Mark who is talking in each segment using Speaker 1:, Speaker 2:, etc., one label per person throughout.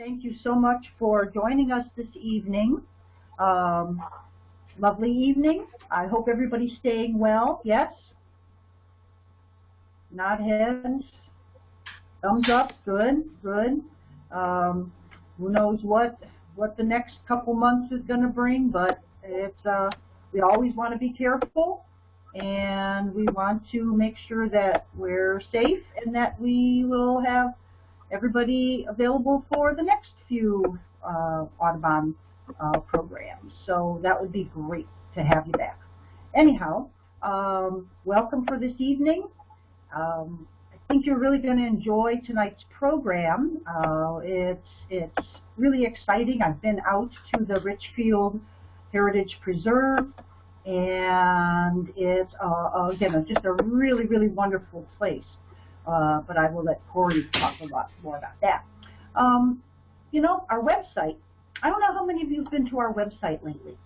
Speaker 1: Thank you so much for joining us this evening. Um, lovely evening. I hope everybody's staying well. Yes? Nod heads. Thumbs up. Good. Good. Um, who knows what what the next couple months is going to bring, but it's uh, we always want to be careful and we want to make sure that we're safe and that we will have everybody available for the next few uh, Audubon uh, programs. So that would be great to have you back. Anyhow, um, welcome for this evening. Um, I think you're really going to enjoy tonight's program. Uh, it's, it's really exciting. I've been out to the Richfield Heritage Preserve and it's, uh, again, just a really, really wonderful place. Uh, but I will let Corey talk a lot more about that. Um, you know, our website, I don't know how many of you have been to our website lately.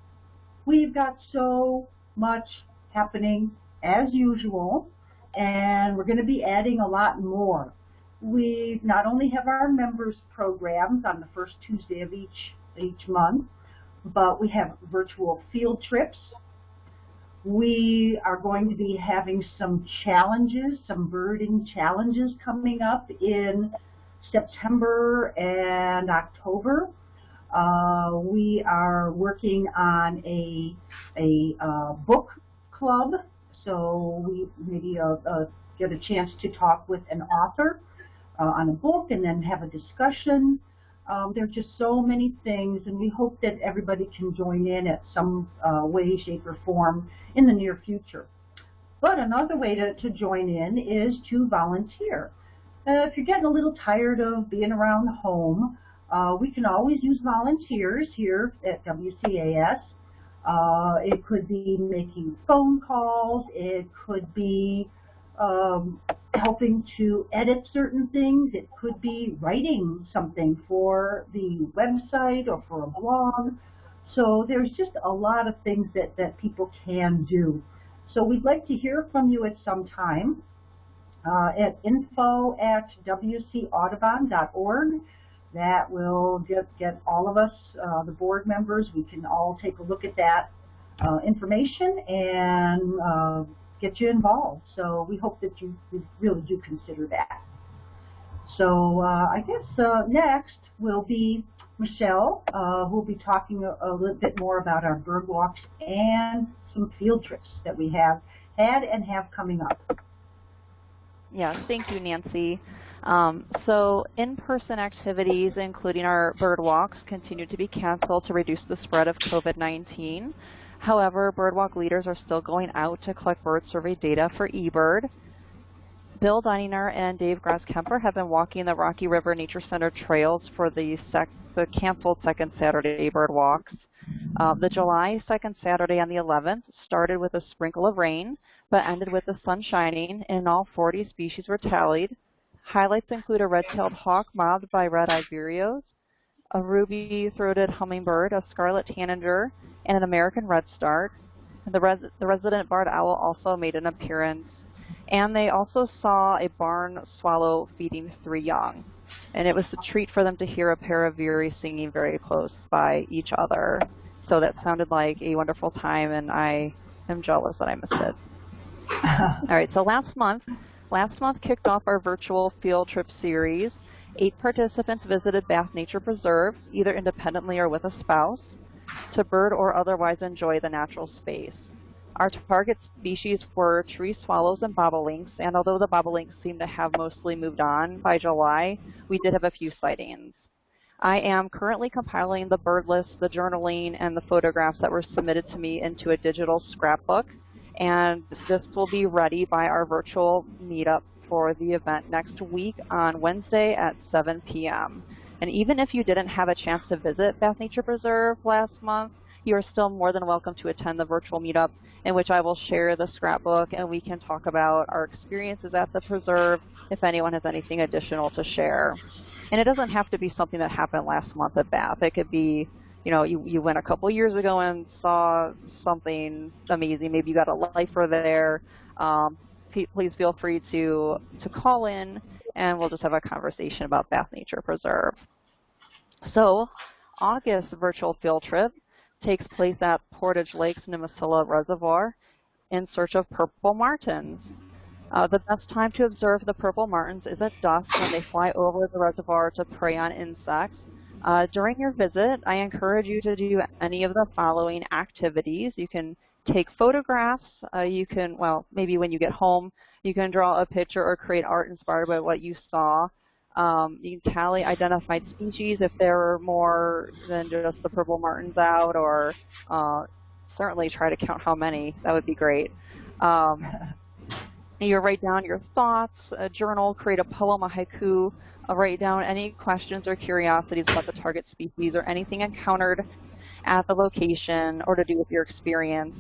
Speaker 1: We've got so much happening as usual, and we're going to be adding a lot more. We not only have our members programs on the first Tuesday of each, each month, but we have virtual field trips we are going to be having some challenges, some birding challenges coming up in September and October. Uh, we are working on a, a uh, book club, so we maybe uh, uh get a chance to talk with an author uh, on a book and then have a discussion. Um, there are just so many things, and we hope that everybody can join in at some uh, way, shape, or form in the near future. But another way to, to join in is to volunteer. Uh, if you're getting a little tired of being around home, uh, we can always use volunteers here at WCAS. Uh, it could be making phone calls. It could be um, helping to edit certain things. It could be writing something for the website or for a blog. So there's just a lot of things that, that people can do. So we'd like to hear from you at some time uh, at info at wcaudubon.org. That will get, get all of us, uh, the board members, we can all take a look at that uh, information and uh, get you involved. So we hope that you really do consider that. So uh, I guess uh, next will be Michelle, uh, who will be talking a, a, little bit more about our bird walks and some field trips that we have had and have coming up.
Speaker 2: Yes, thank you, Nancy. Um, so in-person activities, including our bird walks, continue to be canceled to reduce the spread of COVID-19. However, Birdwalk leaders are still going out to collect bird survey data for eBird. Bill Deininger and Dave Grasskemper have been walking the Rocky River Nature Center trails for the, the canceled second Saturday bird walks. Uh, the July 2nd Saturday on the 11th started with a sprinkle of rain, but ended with the sun shining, and all 40 species were tallied. Highlights include a red-tailed hawk mobbed by red-eyed vireos, a ruby-throated hummingbird, a scarlet tanager, and an American redstart. The, res the resident barred owl also made an appearance. And they also saw a barn swallow feeding three young. And it was a treat for them to hear a pair of veery singing very close by each other. So that sounded like a wonderful time, and I am jealous that I missed it. All right, so last month, last month kicked off our virtual field trip series. Eight participants visited Bath Nature Preserve, either independently or with a spouse to bird or otherwise enjoy the natural space. Our target species were tree swallows and bobolinks, and although the bobolinks seem to have mostly moved on by July, we did have a few sightings. I am currently compiling the bird list, the journaling, and the photographs that were submitted to me into a digital scrapbook, and this will be ready by our virtual meetup for the event next week on Wednesday at 7 p.m. And even if you didn't have a chance to visit Bath Nature Preserve last month, you are still more than welcome to attend the virtual meetup in which I will share the scrapbook and we can talk about our experiences at the preserve if anyone has anything additional to share. And it doesn't have to be something that happened last month at Bath. It could be, you know, you, you went a couple years ago and saw something amazing. Maybe you got a lifer there. Um, please feel free to, to call in and we'll just have a conversation about Bath Nature Preserve. So August virtual field trip takes place at Portage Lakes Nimisila Reservoir in search of purple martins. Uh, the best time to observe the purple martins is at dusk when they fly over the reservoir to prey on insects. Uh, during your visit, I encourage you to do any of the following activities. You can take photographs. Uh, you can, well, maybe when you get home, you can draw a picture or create art inspired by what you saw. Um, you can tally identified species if there are more than just the purple martins out, or uh, certainly try to count how many. That would be great. Um, you write down your thoughts, a journal, create a poem, a haiku, uh, write down any questions or curiosities about the target species or anything encountered at the location or to do with your experience.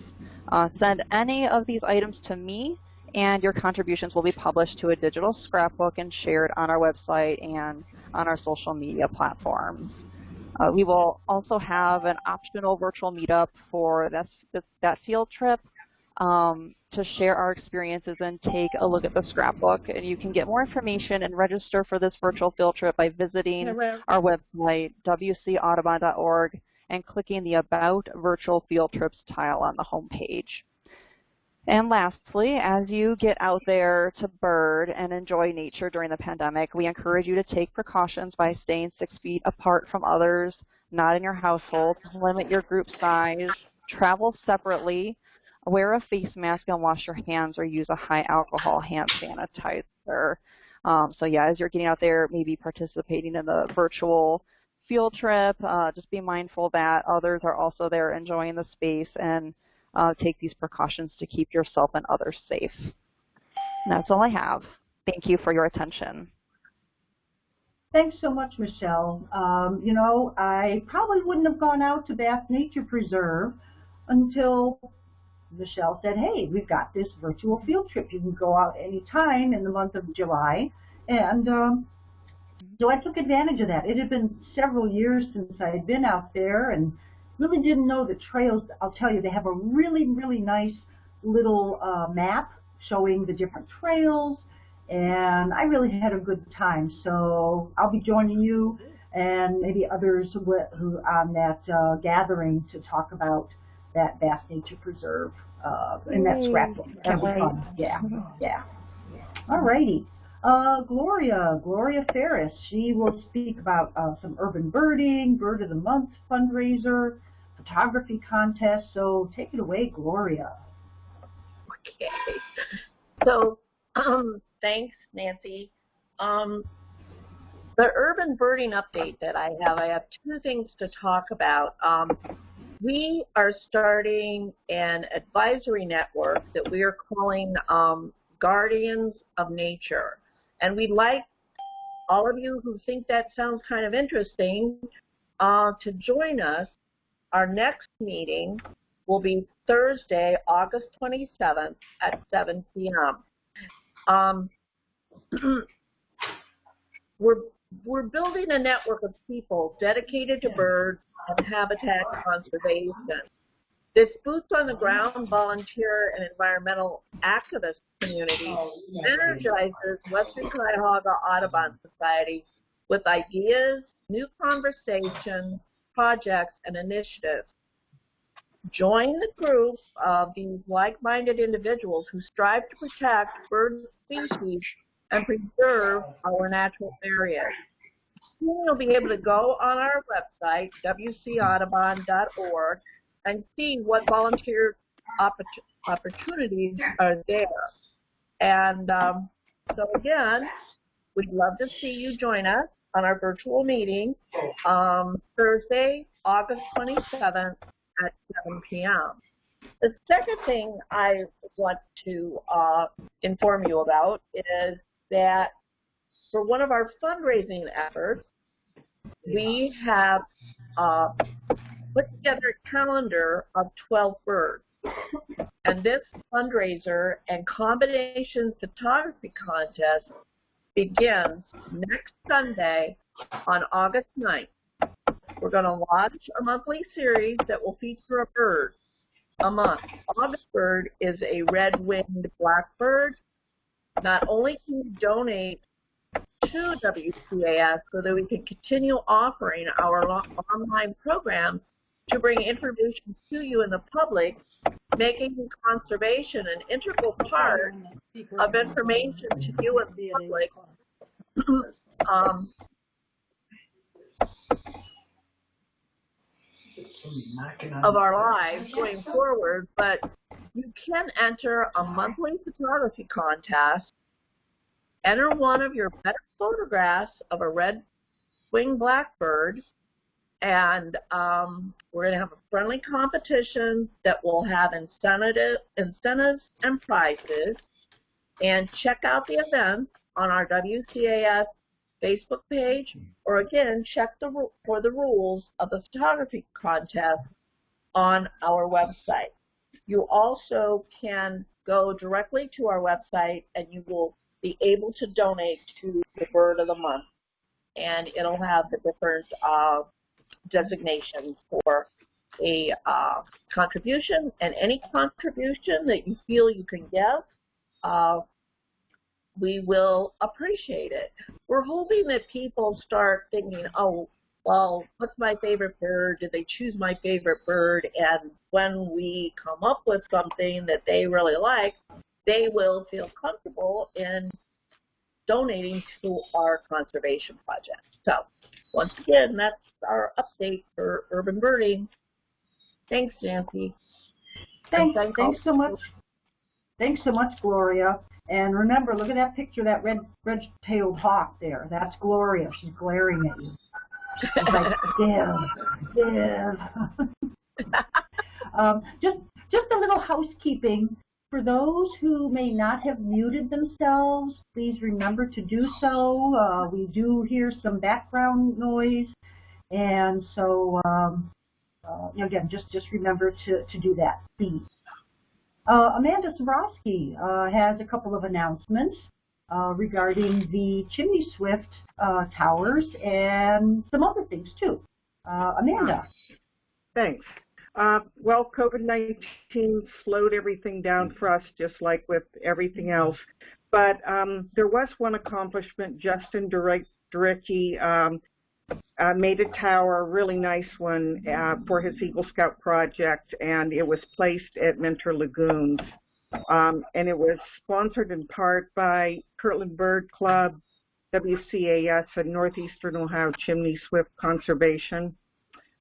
Speaker 2: Uh, send any of these items to me and your contributions will be published to a digital scrapbook and shared on our website and on our social media platforms. Uh, we will also have an optional virtual meetup for that, that field trip um, to share our experiences and take a look at the scrapbook. And you can get more information and register for this virtual field trip by visiting our website, wcaudubon.org, and clicking the About Virtual Field Trips tile on the home page. And lastly, as you get out there to bird and enjoy nature during the pandemic, we encourage you to take precautions by staying six feet apart from others, not in your household, limit your group size, travel separately, wear a face mask and wash your hands or use a high alcohol hand sanitizer. Um, so yeah, as you're getting out there, maybe participating in the virtual field trip, uh, just be mindful that others are also there enjoying the space and uh, take these precautions to keep yourself and others safe. And that's all I have. Thank you for your attention.
Speaker 1: Thanks so much, Michelle. Um, you know, I probably wouldn't have gone out to Bath Nature Preserve until Michelle said, hey, we've got this virtual field trip. You can go out anytime in the month of July. And um, so I took advantage of that. It had been several years since I had been out there and really didn't know the trails. I'll tell you, they have a really, really nice little uh, map showing the different trails. And I really had a good time. So I'll be joining you and maybe others who, who on that uh, gathering to talk about that Bath Nature Preserve uh, and that scrapbook. That was fun. Yeah, yeah. All righty. Uh, Gloria, Gloria Ferris, she will speak about uh, some urban birding, Bird of the Month fundraiser, photography contest. So take it away, Gloria.
Speaker 3: Okay. So um, thanks, Nancy. Um, the urban birding update that I have, I have two things to talk about. Um, we are starting an advisory network that we are calling um, Guardians of Nature. And we'd like all of you who think that sounds kind of interesting uh, to join us. Our next meeting will be Thursday, August 27th at 7 p.m. Um, we're, we're building a network of people dedicated to birds and habitat conservation. This boots on the ground volunteer and environmental activist community oh, energizes Western Cuyahoga Audubon Society with ideas, new conversations, projects, and initiatives. Join the group of these like-minded individuals who strive to protect bird species and preserve our natural areas you'll be able to go on our website, wcaudubon.org, and see what volunteer opportunities are there. And um, so again, we'd love to see you join us on our virtual meeting um, Thursday, August 27th at 7 p.m. The second thing I want to uh, inform you about is that for one of our fundraising efforts, we have uh, put together a calendar of 12 birds. And this fundraiser and combination photography contest begins next Sunday on August 9th. We're going to launch a monthly series that will feature a bird a month. August bird is a red-winged blackbird not only can you donate to WCAS so that we can continue offering our online programs to bring information to you and the public, making conservation an integral part of information to you and the public. Um, of our lives going forward, but you can enter a monthly photography contest, enter one of your better photographs of a red-winged blackbird, and um, we're going to have a friendly competition that will have incentive, incentives and prizes. And check out the events on our WCAS Facebook page, or again, check the for the rules of the photography contest on our website. You also can go directly to our website and you will be able to donate to the Bird of the Month. And it'll have the different uh, designations for a uh, contribution and any contribution that you feel you can give, uh, we will appreciate it. We're hoping that people start thinking, oh, well, what's my favorite bird? Did they choose my favorite bird? And when we come up with something that they really like, they will feel comfortable in donating to our conservation project. So once again, that's our update for urban birding. Thanks, Nancy.
Speaker 1: Thanks, thanks so much. Thanks so much, Gloria. And remember, look at that picture, that red red-tailed hawk there. That's Gloria. She's glaring at you. She's like, give, give. um, just, just a little housekeeping. For those who may not have muted themselves, please remember to do so. Uh, we do hear some background noise, and so um, uh, again, just just remember to to do that, please. Uh, Amanda Sabrowski uh, has a couple of announcements uh, regarding the Chimney Swift uh, towers and some other things too. Amanda.
Speaker 4: Thanks. Uh, well, COVID-19 slowed everything down for us, just like with everything else. But um, there was one accomplishment. Justin Durecki um, uh, made a tower, a really nice one, uh, for his Eagle Scout project, and it was placed at Mentor Lagoons. Um, and it was sponsored in part by Kirtland Bird Club, WCAS, and Northeastern Ohio Chimney Swift Conservation.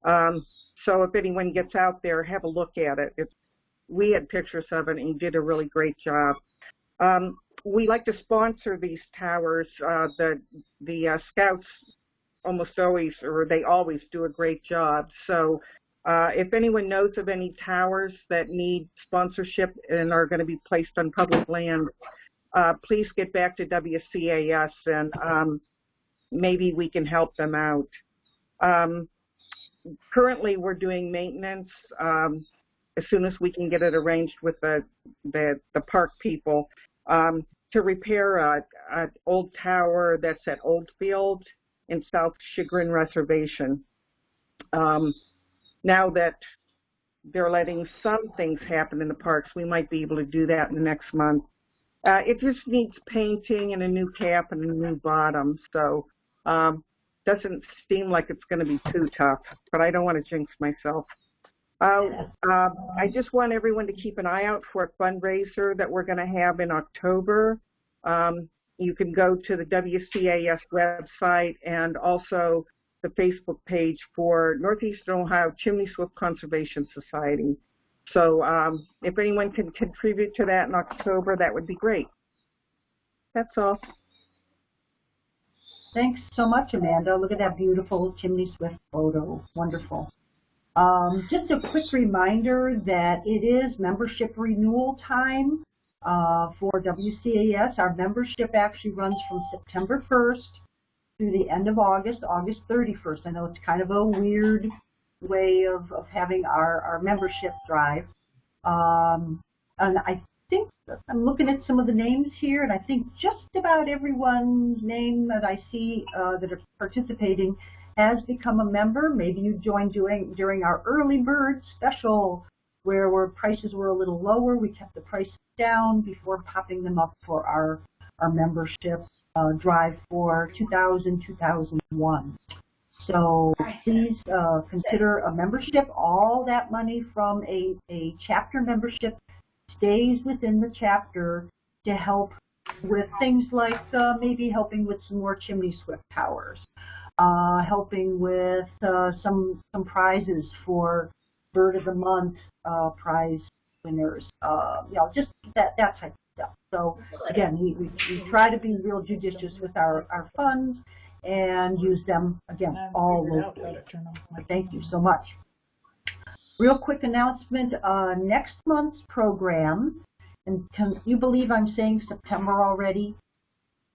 Speaker 4: Um, so if anyone gets out there, have a look at it. It's, we had pictures of it, and did a really great job. Um, we like to sponsor these towers. Uh, the the uh, scouts almost always, or they always do a great job. So uh, if anyone knows of any towers that need sponsorship and are going to be placed on public land, uh, please get back to WCAS and um, maybe we can help them out. Um, currently we're doing maintenance um, as soon as we can get it arranged with the, the, the park people um, to repair an old tower that's at Oldfield in South Chagrin Reservation. Um, now that they're letting some things happen in the parks, we might be able to do that in the next month. Uh, it just needs painting and a new cap and a new bottom, so um, doesn't seem like it's going to be too tough, but I don't want to jinx myself. Uh, uh, I just want everyone to keep an eye out for a fundraiser that we're going to have in October. Um, you can go to the WCAS website and also the Facebook page for Northeastern Ohio Chimney Swift Conservation Society. So um, if anyone can contribute to that in October, that would be great. That's all.
Speaker 1: Thanks so much, Amanda. Look at that beautiful chimney swift photo. Wonderful. Um, just a quick reminder that it is membership renewal time uh, for WCAS. Our membership actually runs from September 1st through the end of August, August 31st. I know it's kind of a weird way of, of having our, our membership drive. Um, and I think I'm looking at some of the names here, and I think just about everyone's name that I see uh, that are participating has become a member. Maybe you joined during during our early bird special, where where prices were a little lower. We kept the price down before popping them up for our our membership. uh, drive for 2000-2001. So please uh, consider a membership. All that money from a, a chapter membership stays within the chapter to help with things like uh, maybe helping with some more chimney swift towers, uh, helping with uh, some some prizes for Bird of the Month uh, prize winners, uh, you know, just that that type of stuff. So again, we, we, we try to be real judicious with our, our funds and use them, again, all locally. Thank you so much. Real quick announcement, uh, next month's program, and can you believe I'm saying September already?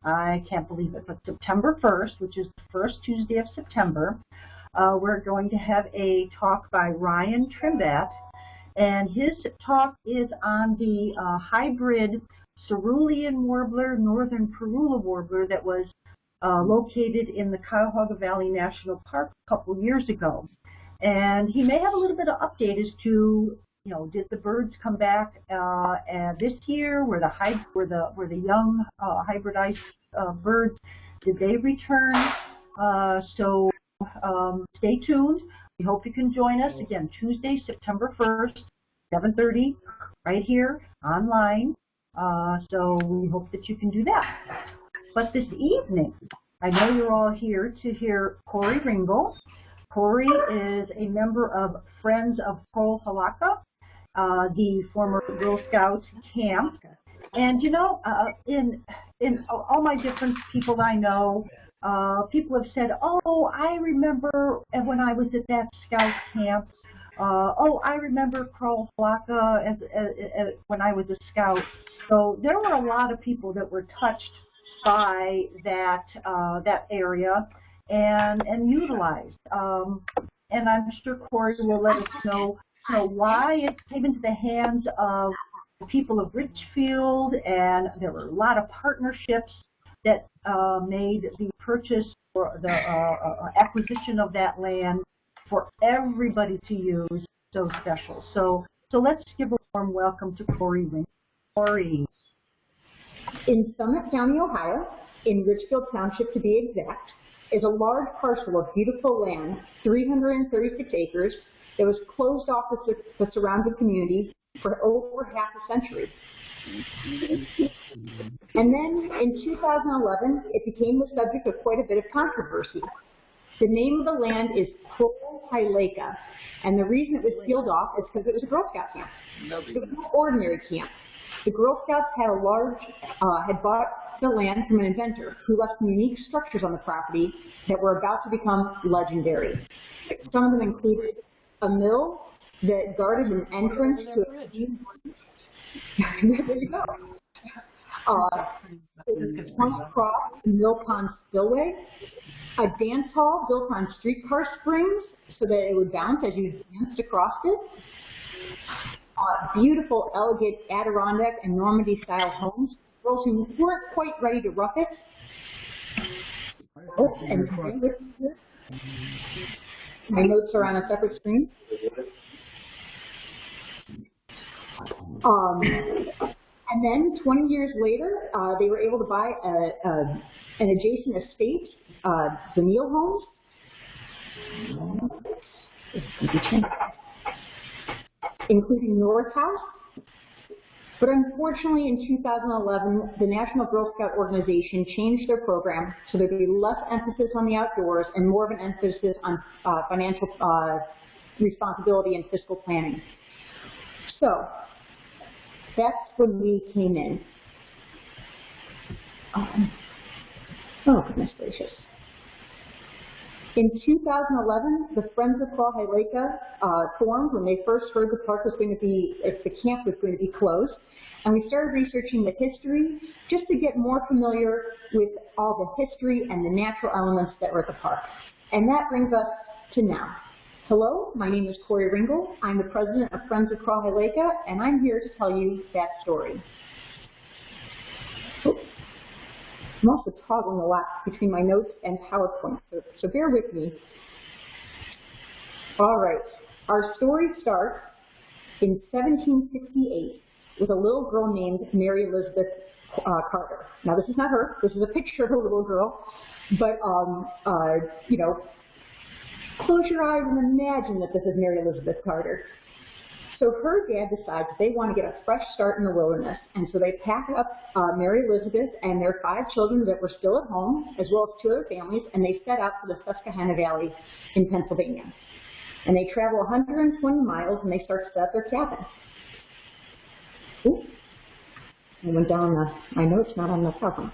Speaker 1: I can't believe it, but September 1st, which is the first Tuesday of September, uh, we're going to have a talk by Ryan Trimbat, and his talk is on the uh, hybrid cerulean warbler, northern parula warbler that was uh, located in the Cuyahoga Valley National Park a couple years ago. And he may have a little bit of update as to, you know, did the birds come back uh, and this year? Were the hy were the were the young uh, hybridized uh, birds? Did they return? Uh, so um, stay tuned. We hope you can join us again Tuesday, September 1st, 7:30, right here online. Uh, so we hope that you can do that. But this evening, I know you're all here to hear Corey Ringel. Corey is a member of Friends of Crowell Hilaka, uh, the former Girl Scouts camp. And you know, uh, in in all my different people I know, uh, people have said, "Oh, I remember when I was at that Scout camp." Uh, oh, I remember Crowell Hilaka as, as, as, when I was a Scout. So there were a lot of people that were touched by that uh, that area and and utilized. Um, and I'm sure Corey will let us know, you know why it came into the hands of the people of Richfield, and there were a lot of partnerships that uh, made the purchase or the uh, uh, acquisition of that land for everybody to use so special. So so let's give a warm welcome to Corey Ring. Corey.
Speaker 5: In Summit County, Ohio, in Richfield Township to be exact, is a large parcel of beautiful land, 336 acres, that was closed off the, the surrounding community for over half a century. And then in 2011, it became the subject of quite a bit of controversy. The name of the land is Crowell and the reason it was sealed off is because it was a Girl Scout camp. It was an ordinary camp. The Girl Scouts had a large, uh, had bought the land from an inventor who left some unique structures on the property that were about to become legendary. Some of them included a mill that guarded an entrance to a steam. there you go. Uh, Point Cross Mill Pond Spillway, a dance hall built on streetcar springs so that it would bounce as you danced across it, uh, beautiful, elegant Adirondack and Normandy style homes. Girls who weren't quite ready to rough it. Oh, and my notes are on a separate screen. Um, and then 20 years later, uh, they were able to buy a, a, an adjacent estate, uh, the Neal Homes including North House. But unfortunately, in 2011, the National Girl Scout organization changed their program so there'd be less emphasis on the outdoors and more of an emphasis on uh, financial uh, responsibility and fiscal planning. So that's when we came in. Um, oh, goodness gracious. In 2011, the Friends of Fall uh, formed when they first heard the park was going to be, the camp was going to be closed. And we started researching the history just to get more familiar with all the history and the natural elements that were at the park. And that brings us to now. Hello, my name is Corey Ringel. I'm the president of Friends of Crowell-Hilaka, and I'm here to tell you that story. I'm also toggling a lot between my notes and PowerPoint, so, so bear with me. All right, our story starts in 1768 with a little girl named Mary Elizabeth uh, Carter. Now this is not her. This is a picture of a little girl, but um, uh, you know, close your eyes and imagine that this is Mary Elizabeth Carter. So her dad decides they want to get a fresh start in the wilderness, and so they pack up uh, Mary Elizabeth and their five children that were still at home, as well as two other families, and they set out for the Susquehanna Valley in Pennsylvania. And they travel 120 miles, and they start to set up their cabin. Oops. I went down the, my notes, not on the problem.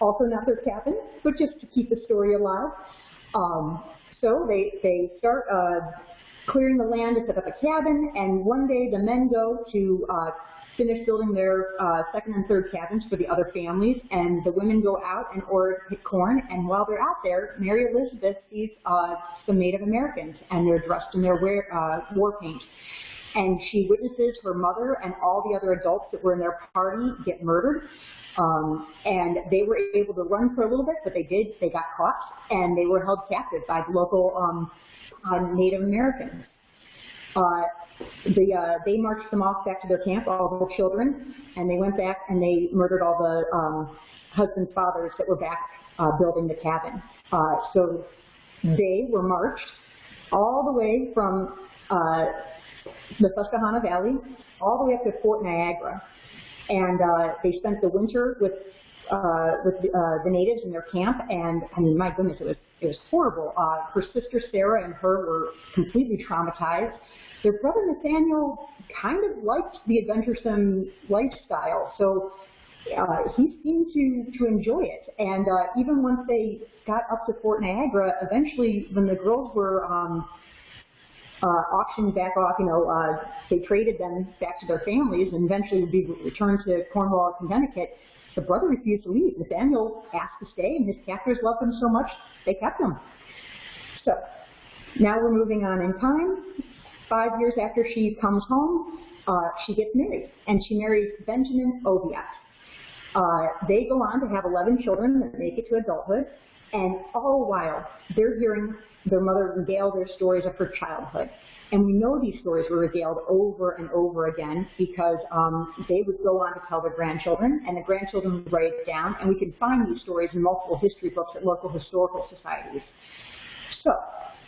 Speaker 5: Also not their cabin, but just to keep the story alive. Um, so they, they start uh, clearing the land to set up a cabin, and one day the men go to uh, finish building their uh, second and third cabins for the other families, and the women go out in order corn, and while they're out there, Mary Elizabeth sees uh, some Native Americans, and they're dressed in their wear, uh, war paint. And she witnesses her mother and all the other adults that were in their party get murdered. Um, and they were able to run for a little bit, but they did, they got caught, and they were held captive by the local um, uh, Native Americans. Uh, the, uh, they marched them off back to their camp, all the children, and they went back and they murdered all the um, husbands' fathers that were back uh, building the cabin. Uh, so they were marched all the way from uh, the Susquehanna Valley all the way up to Fort Niagara. And uh, they spent the winter with uh, with the, uh, the natives in their camp, and I mean, my goodness, it was it was horrible. Uh, her sister Sarah and her were completely traumatized. Their brother Nathaniel kind of liked the adventuresome lifestyle, so uh, he seemed to to enjoy it. And uh, even once they got up to Fort Niagara, eventually, when the girls were um, uh, auctioned back off, you know, uh, they traded them back to their families and eventually would be returned to Cornwall, Connecticut. The brother refused to leave. Nathaniel asked to stay, and his captors loved him so much, they kept him. So, now we're moving on in time. Five years after she comes home, uh, she gets married, and she marries Benjamin Oviatt. Uh, they go on to have 11 children that make it to adulthood, and all while, they're hearing their mother regale their stories of her childhood. And we know these stories were regaled over and over again because um, they would go on to tell their grandchildren, and the grandchildren would write it down, and we can find these stories in multiple history books at local historical societies. So,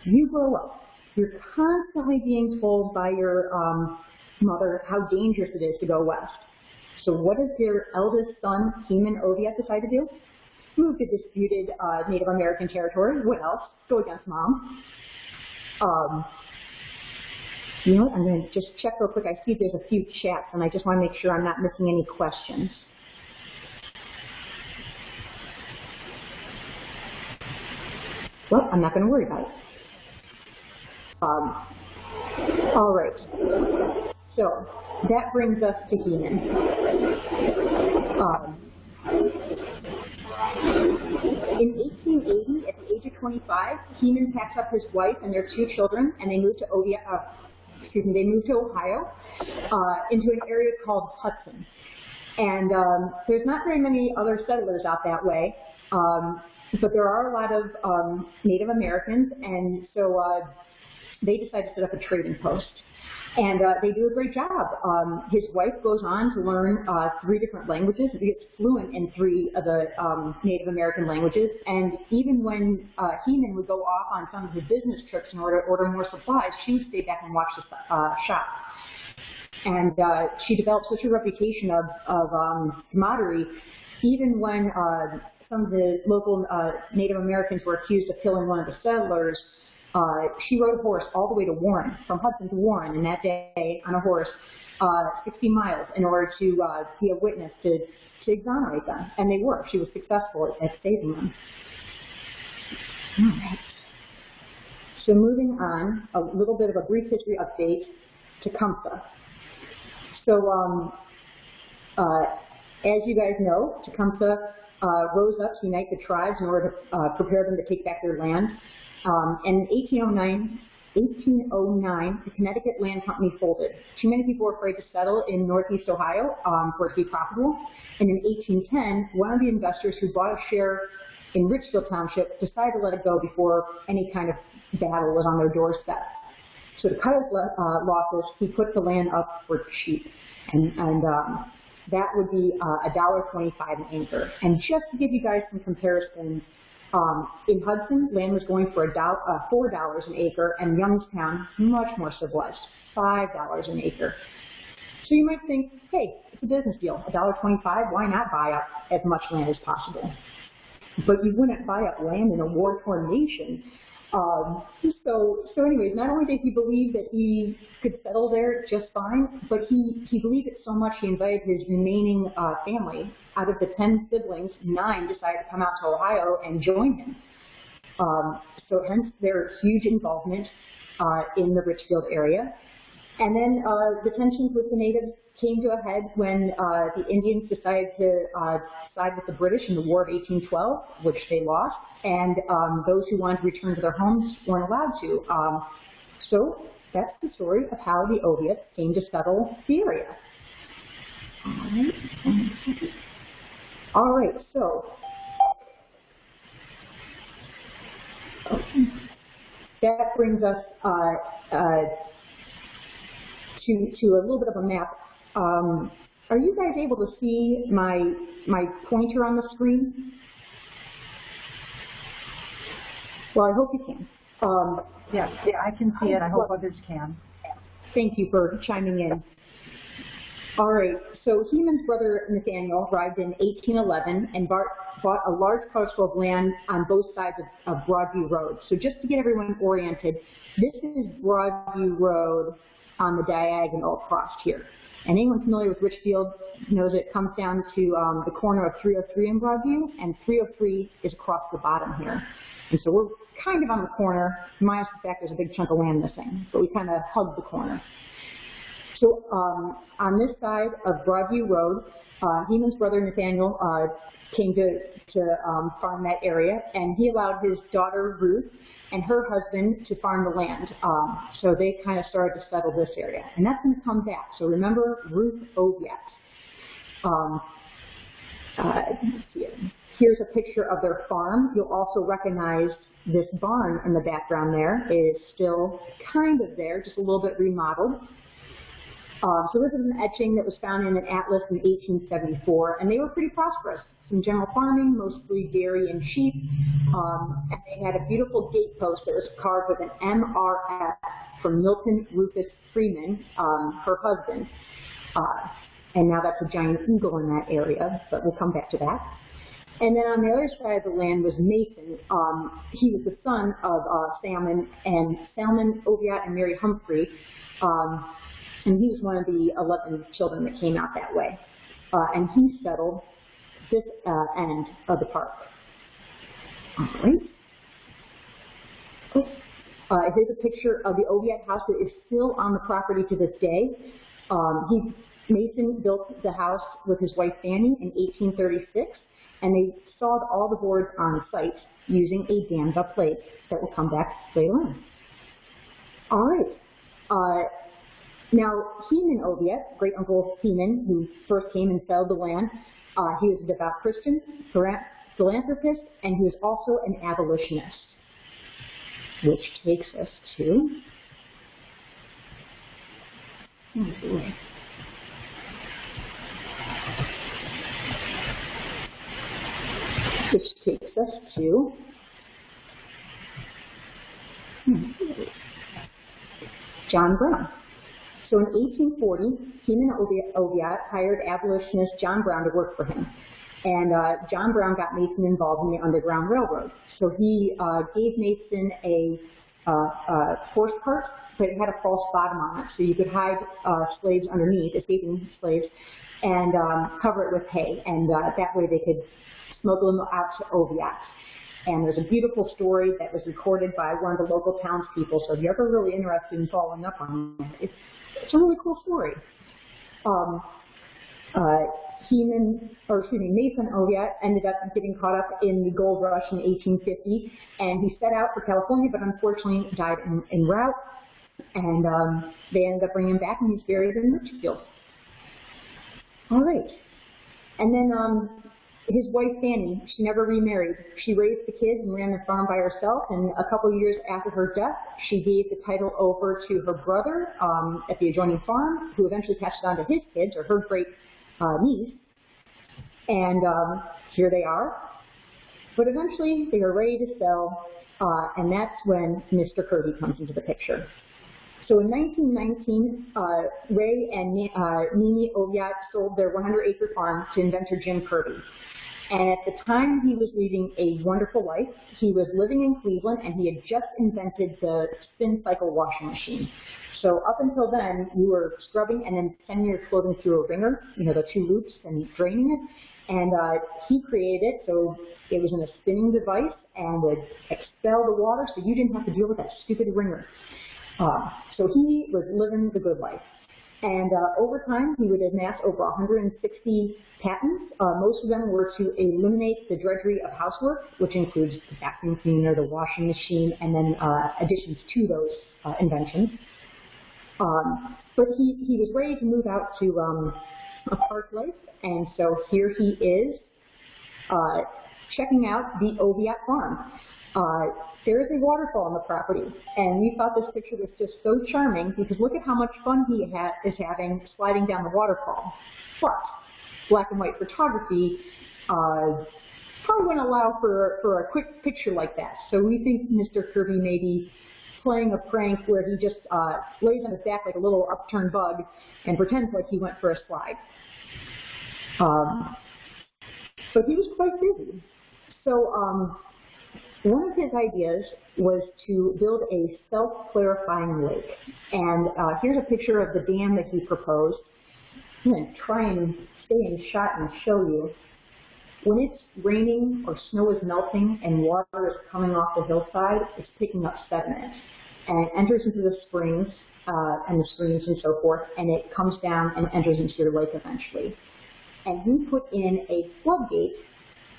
Speaker 5: you grow up. You're constantly being told by your um, mother how dangerous it is to go west. So what does your eldest son, Heman Oviatt, decide to do? Move to disputed uh, Native American territory. What else? Go against mom. Um, you know what? I'm going to just check real quick. I see there's a few chats, and I just want to make sure I'm not missing any questions. Well, I'm not going to worry about it. Um, all right. So that brings us to Heman. Um, in 1880, at the age of 25, Heman packed up his wife and their two children, and they moved to Ovia, uh, excuse me, they moved to Ohio, uh, into an area called Hudson. And um, there's not very many other settlers out that way, um, but there are a lot of um, Native Americans, and so uh, they decided to set up a trading post. And uh, they do a great job. Um, his wife goes on to learn uh, three different languages. He gets fluent in three of the um, Native American languages. And even when uh, Heman would go off on some of his business trips in order to order more supplies, she would stay back and watch the uh, shop. And uh, she developed such a reputation of, of um, camaraderie, even when uh, some of the local uh, Native Americans were accused of killing one of the settlers, uh, she rode a horse all the way to Warren, from Hudson to Warren, and that day on a horse, uh, 60 miles, in order to uh, be a witness to, to exonerate them. And they were. She was successful at, at saving them. All right. So moving on, a little bit of a brief history update to Tecumseh. So um, uh, as you guys know, Tecumseh uh, rose up to unite the tribes in order to uh, prepare them to take back their land. Um, and in 1809, 1809, the Connecticut Land Company folded. Too many people were afraid to settle in Northeast Ohio um, for it to be profitable. And in 1810, one of the investors who bought a share in Richfield Township decided to let it go before any kind of battle was on their doorstep. So to cut his uh, losses, he put the land up for cheap. And, and um, that would be uh, $1.25 an acre. And just to give you guys some comparisons, um, in Hudson, land was going for a dollar, uh, $4 an acre, and Youngstown, much more civilized, $5 an acre. So you might think, hey, it's a business deal, $1.25, why not buy up as much land as possible? But you wouldn't buy up land in a war-torn nation um, so, so anyways, not only did he believe that he could settle there just fine, but he, he believed it so much he invited his remaining uh, family. Out of the 10 siblings, nine decided to come out to Ohio and join him. Um, so hence their huge involvement uh, in the Richfield area. And then uh, the tensions with the natives came to a head when uh, the Indians decided to uh, side with the British in the War of 1812, which they lost, and um, those who wanted to return to their homes weren't allowed to. Um, so that's the story of how the Oviatts came to settle the area. All right, so that brings us uh, uh, to, to a little bit of a map um, are you guys able to see my, my pointer on the screen? Well, I hope you can. Um,
Speaker 1: Yes, yeah, I can see it. I hope others can.
Speaker 5: Thank you for chiming in. All right, so Heman's brother Nathaniel arrived in 1811 and bought, bought a large parcel of land on both sides of, of Broadview Road. So just to get everyone oriented, this is Broadview Road on the diagonal across here. And anyone familiar with Richfield knows it comes down to um, the corner of 303 in Broadview, and 303 is across the bottom here. And so we're kind of on the corner, minus the fact there's a big chunk of land missing, but we kind of hug the corner. So um, on this side of Broadview Road, uh, Heman's brother Nathaniel uh, came to, to um, farm that area, and he allowed his daughter Ruth and her husband to farm the land. Um, so they kind of started to settle this area. And that's going to come back. So remember Ruth Oviatt. Um, uh, here's a picture of their farm. You'll also recognize this barn in the background there is still kind of there, just a little bit remodeled. Uh, so this is an etching that was found in an atlas in 1874, and they were pretty prosperous some general farming, mostly dairy and sheep. Um, and they had a beautiful gate post that was carved with an MRF from Milton Rufus Freeman, um, her husband. Uh, and now that's a giant eagle in that area, but we'll come back to that. And then on the other side of the land was Mason. Um, he was the son of uh, Salmon and Salmon Oviatt and Mary Humphrey. Um, and he was one of the 11 children that came out that way. Uh, and he settled this uh, end of the park. All right. Uh, here's a picture of the Oviatt house that is still on the property to this day. Um, he, Mason built the house with his wife Fanny in 1836, and they sawed all the boards on site using a dammed plate that will come back later on. All right. Uh, now, Heman Oviatt, great uncle of Heman, who first came and settled the land, uh, he was a devout Christian, philanthropist, and he was also an abolitionist. Which takes us to which takes us to John Brown. So in 1840, Heman Oviatt hired abolitionist John Brown to work for him. And uh, John Brown got Mason involved in the Underground Railroad. So he uh, gave Mason a uh, uh, horse cart, but it had a false bottom on it. So you could hide uh, slaves underneath, escaping slaves, and um, cover it with hay. And uh, that way they could smuggle them out to Oviatt. And there's a beautiful story that was recorded by one of the local townspeople. So if you're ever really interested in following up on it, it's a really cool story. Um, uh, Heman, or excuse me, Mason Oviatt ended up getting caught up in the gold rush in 1850, and he set out for California, but unfortunately died in, en route. And um, they ended up bringing him back, and he's buried in Richfield. All right. And then um, his wife Fanny, she never remarried. She raised the kids and ran the farm by herself. And a couple years after her death, she gave the title over to her brother um, at the adjoining farm, who eventually passed it on to his kids or her great uh, knees. And um, here they are. But eventually they are ready to sell, uh, and that's when Mr. Kirby comes into the picture. So in 1919, uh, Ray and uh, Mimi Oviatt sold their 100-acre farm to inventor Jim Kirby. And at the time he was leading a wonderful life, he was living in Cleveland and he had just invented the spin cycle washing machine. So up until then, you were scrubbing and then sending your clothing through a wringer, you know, the two loops and draining it. And uh, he created it, so it was in a spinning device and would expel the water so you didn't have to deal with that stupid wringer. Uh, so he was living the good life. And uh, over time, he would amass over 160 patents. Uh, most of them were to eliminate the drudgery of housework, which includes the vacuum cleaner, the washing machine, and then uh, additions to those uh, inventions. Um, but he, he was ready to move out to um, a park life, and so here he is uh, checking out the Oviatt farm. Uh, there is a waterfall on the property, and we thought this picture was just so charming because look at how much fun he ha is having sliding down the waterfall. But black and white photography uh, probably wouldn't allow for, for a quick picture like that. So we think Mr. Kirby may be playing a prank where he just uh, lays on his back like a little upturned bug and pretends like he went for a slide. Um, but he was quite busy. So um, one of his ideas was to build a self-clarifying lake. And uh, here's a picture of the dam that he proposed. I'm going to try and stay in shot and show you. When it's raining or snow is melting and water is coming off the hillside, it's picking up sediment. And enters into the springs uh, and the streams and so forth, and it comes down and enters into your lake eventually. And he put in a floodgate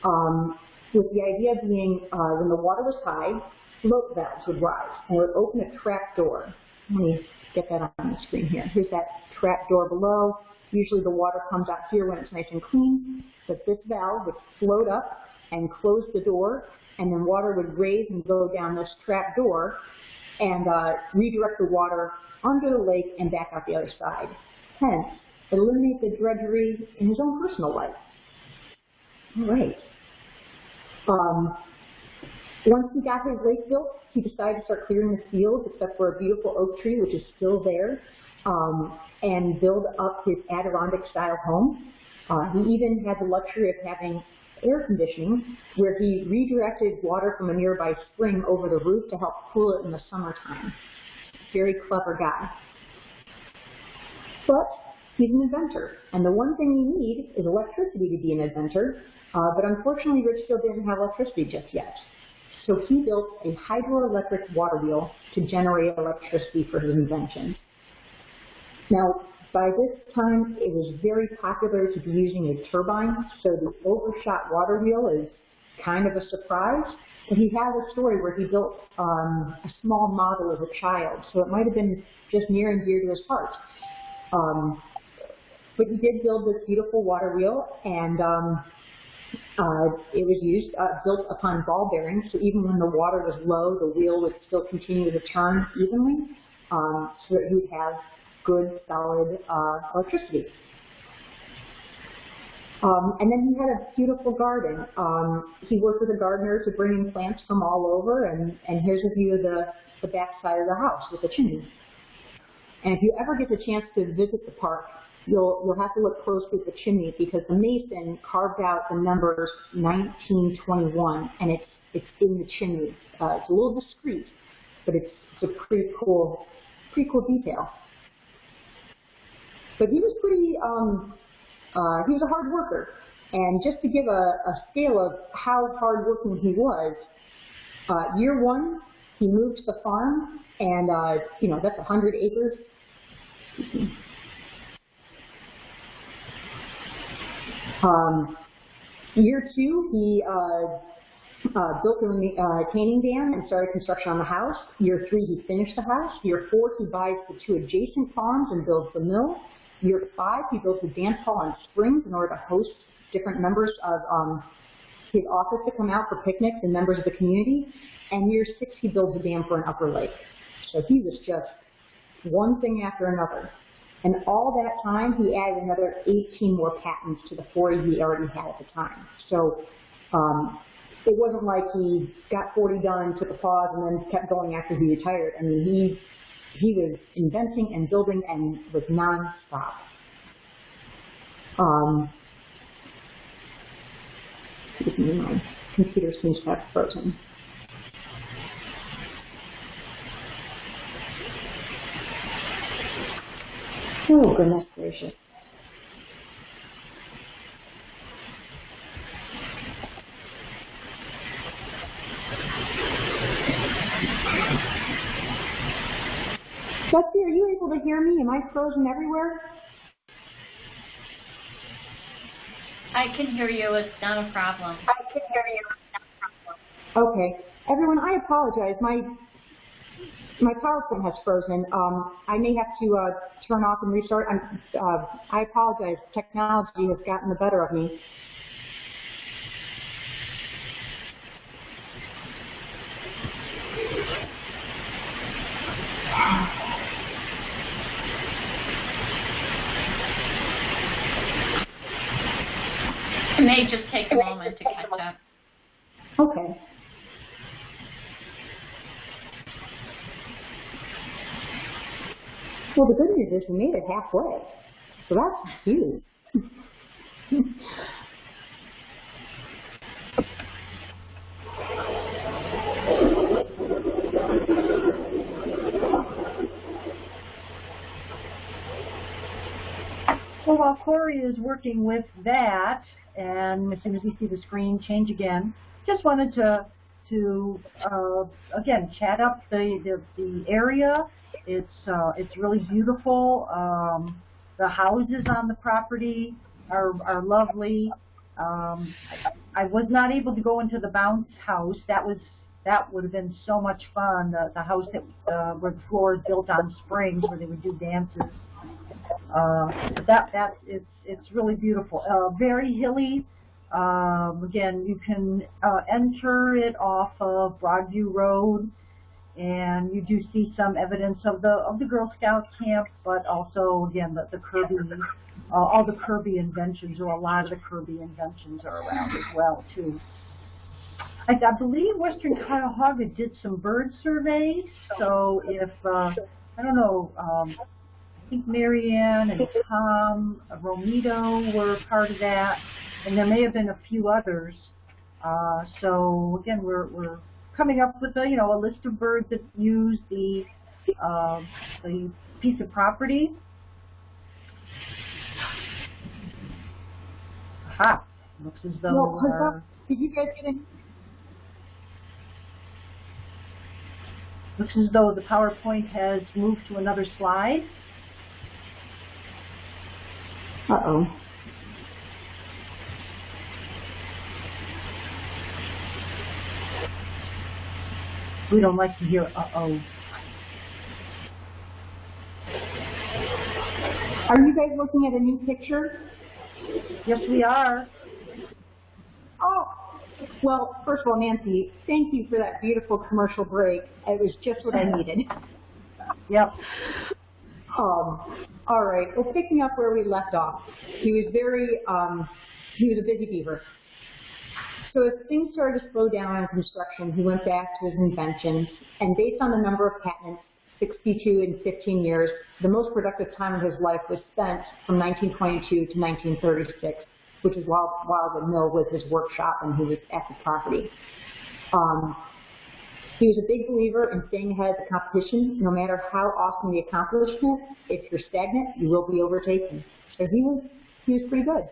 Speaker 5: um, with the idea being uh, when the water was high, float valves would rise and it would open a trap door. Let me get that on the screen here. Here's that trap door below. Usually the water comes out here when it's nice and clean, but this valve would float up and close the door, and then water would raise and go down this trap door and uh, redirect the water under the lake and back out the other side. Hence, eliminate the drudgery in his own personal life. All right. Um, once he got his lake built, he decided to start clearing the fields, except for a beautiful oak tree, which is still there, um, and build up his Adirondack-style home. Uh, he even had the luxury of having air conditioning, where he redirected water from a nearby spring over the roof to help cool it in the summertime. Very clever guy. But he's an inventor, and the one thing you need is electricity to be an inventor, uh, but unfortunately Richfield didn't have electricity just yet. So he built a hydroelectric water wheel to generate electricity for his invention. Now, by this time, it was very popular to be using a turbine, so the overshot water wheel is kind of a surprise. But he had a story where he built um, a small model as a child, so it might have been just near and dear to his heart. Um, but he did build this beautiful water wheel, and um, uh, it was used, uh, built upon ball bearings, so even when the water was low, the wheel would still continue to turn evenly, um, so that you would have good, solid uh, electricity. Um, and then he had a beautiful garden. Um, he worked with a gardener to bring in plants from all over, and, and here's a view of the, the back side of the house with the chimney. And if you ever get the chance to visit the park, you'll, you'll have to look closely at the chimney because the mason carved out the numbers 1921, and it's, it's in the chimney. Uh, it's a little discreet, but it's, it's a pretty cool, pretty cool detail. But he was pretty, um, uh, he was a hard worker. And just to give a, a scale of how hardworking he was, uh, year one, he moved to the farm, and, uh, you know, that's 100 acres. Um, year two, he uh, uh, built a uh, dam and started construction on the house. Year three, he finished the house. Year four, he buys the two adjacent farms and builds the mill. Year five, he builds a dance hall and springs in order to host different members of um, his office to come out for picnics and members of the community. And year six, he builds a dam for an upper lake. So he was just one thing after another. And all that time, he added another 18 more patents to the 40 he already had at the time. So um, it wasn't like he got 40 done, took a pause, and then kept going after he retired. I mean, he he was inventing and building and was nonstop. Um, excuse me, my computer seems to have frozen. Oh, goodness gracious. Betsy, are you able to hear me? Am I frozen everywhere?
Speaker 6: I can hear you. It's not a problem. I can hear you.
Speaker 5: Okay. Everyone, I apologize. My my PowerPoint has frozen. Um, I may have to uh, turn off and restart. I'm, uh, I apologize. Technology has gotten the better of me.
Speaker 6: It may just take a moment to catch up.
Speaker 5: Okay. Well, the good news is we made it halfway. So that's huge.
Speaker 1: So while Corey is working with that, and as soon as we see the screen change again, just wanted to to uh, again chat up the, the the area. It's uh, it's really beautiful. Um, the houses on the property are are lovely. Um, I, was not able to go into the bounce house. That was that would have been so much fun. The, the house that uh, where the floor is built on springs, where they would do dances. Uh, that that it's it's really beautiful. Uh, very hilly. Um, again, you can uh, enter it off of Broadview Road, and you do see some evidence of the of the Girl Scout camp, but also again the the Kirby, uh, all the Kirby inventions or a lot of the Kirby inventions are around as well too. I, I believe Western Cuyahoga did some bird surveys, so if uh, I don't know. Um, I think Marianne and Tom Romito were part of that, and there may have been a few others. Uh, so again, we're we're coming up with a you know a list of birds that use the uh, the piece of property. Aha! Looks as though.
Speaker 5: Well,
Speaker 1: uh.
Speaker 5: Did you guys get any?
Speaker 1: looks as though the PowerPoint has moved to another slide.
Speaker 5: Uh-oh.
Speaker 1: We don't like to hear uh-oh.
Speaker 5: Are you guys looking at a new picture?
Speaker 1: Yes, we are.
Speaker 5: Oh, well, first of all, Nancy, thank you for that beautiful commercial break. It was just what I needed.
Speaker 1: Yep.
Speaker 5: Um, all right, well, picking up where we left off, he was very, um, he was a busy beaver. So as things started to slow down in construction, he went back to his inventions, and based on the number of patents, 62 in 15 years, the most productive time of his life was spent from 1922 to 1936, which is while, while the mill was his workshop and he was at the property. Um, he was a big believer in staying ahead of the competition. No matter how awesome the accomplishment, if you're stagnant, you will be overtaken. So he was, he was pretty good.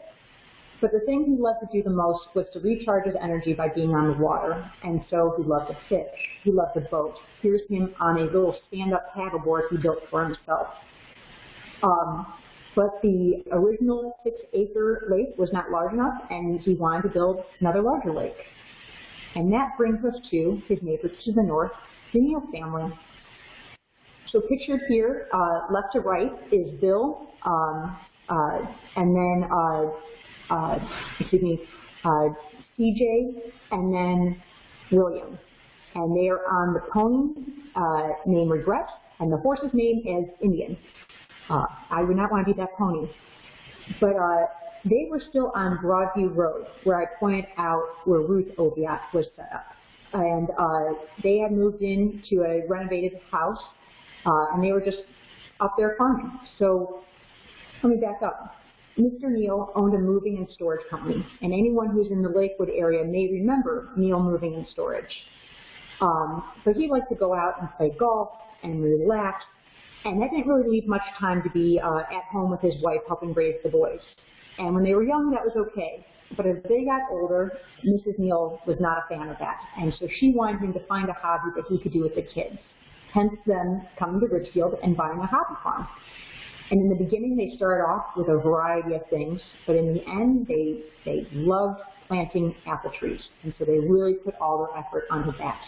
Speaker 5: But the thing he loved to do the most was to recharge his energy by being on the water. And so he loved to fish. He loved to boat. Here's him on a little stand-up paddleboard he built for himself. Um, but the original six-acre lake was not large enough, and he wanted to build another larger lake. And that brings us to his neighbors to the north, the Neal family. So pictured here, uh, left to right, is Bill, um, uh, and then, uh, uh, excuse me, uh, CJ, and then William. And they are on the pony uh, named Regret, and the horse's name is Indian. Uh, I would not want to be that pony. But uh, they were still on Broadview Road, where I pointed out where Ruth Oviatt was set up. And uh, they had moved into a renovated house, uh, and they were just up there farming. So let me back up. Mr. Neal owned a moving and storage company, and anyone who's in the Lakewood area may remember Neal Moving and Storage. Um, so he liked to go out and play golf and relax, and that didn't really leave much time to be uh, at home with his wife helping raise the boys. And when they were young, that was okay. But as they got older, Mrs. Neal was not a fan of that, and so she wanted him to find a hobby that he could do with the kids. Hence them coming to Richfield and buying a hobby farm. And in the beginning, they started off with a variety of things, but in the end, they, they loved planting apple trees. And so they really put all their effort onto that.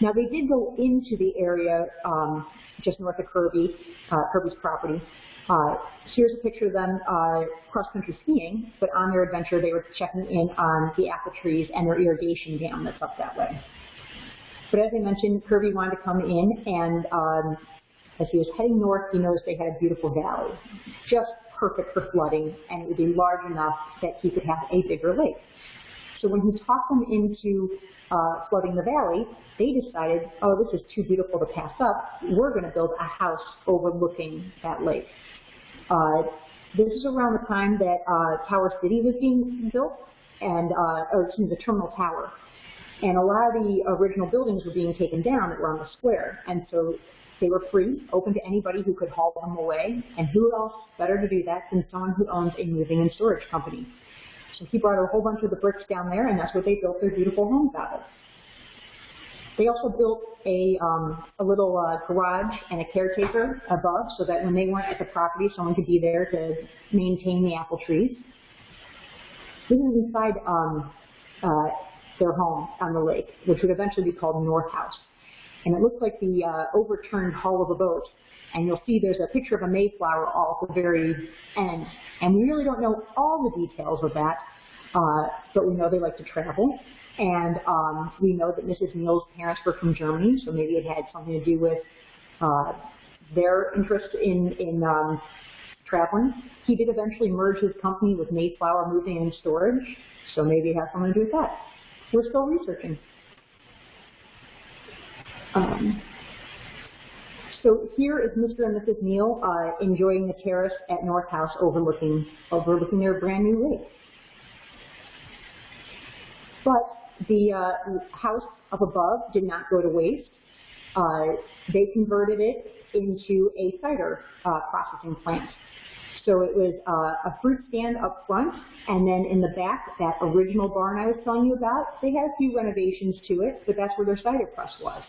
Speaker 5: Now, they did go into the area um, just north of Kirby, uh, Kirby's property. Uh, here's a picture of them uh, cross-country skiing, but on their adventure, they were checking in on the apple trees and their irrigation dam that's up that way. But as I mentioned, Kirby wanted to come in and um, as he was heading north, he noticed they had a beautiful valley, just perfect for flooding, and it would be large enough that he could have a bigger lake. So when he talked them into uh, flooding the valley, they decided, oh, this is too beautiful to pass up. We're going to build a house overlooking that lake. Uh, this is around the time that uh, Tower City was being built, and uh, or excuse me, the Terminal Tower. And a lot of the original buildings were being taken down that were on the square. And so they were free, open to anybody who could haul them away, and who else better to do that than someone who owns a moving and storage company. So he brought a whole bunch of the bricks down there, and that's what they built their beautiful homes out of. They also built a, um, a little uh, garage and a caretaker above so that when they weren't at the property, someone could be there to maintain the apple trees. This is inside um, uh, their home on the lake, which would eventually be called North House and it looks like the uh, overturned hull of a boat. And you'll see there's a picture of a Mayflower all at the very end. And we really don't know all the details of that, uh, but we know they like to travel. And um, we know that Mrs. Neal's parents were from Germany, so maybe it had something to do with uh, their interest in, in um, traveling. He did eventually merge his company with Mayflower Moving and Storage, so maybe it has something to do with that. We're still researching. Um, so here is Mr. and Mrs. Neal uh, enjoying the terrace at North House overlooking, overlooking their brand new lake. But the uh, house up above did not go to waste. Uh, they converted it into a cider uh, processing plant. So it was uh, a fruit stand up front, and then in the back, that original barn I was telling you about, they had a few renovations to it, but that's where their cider press was.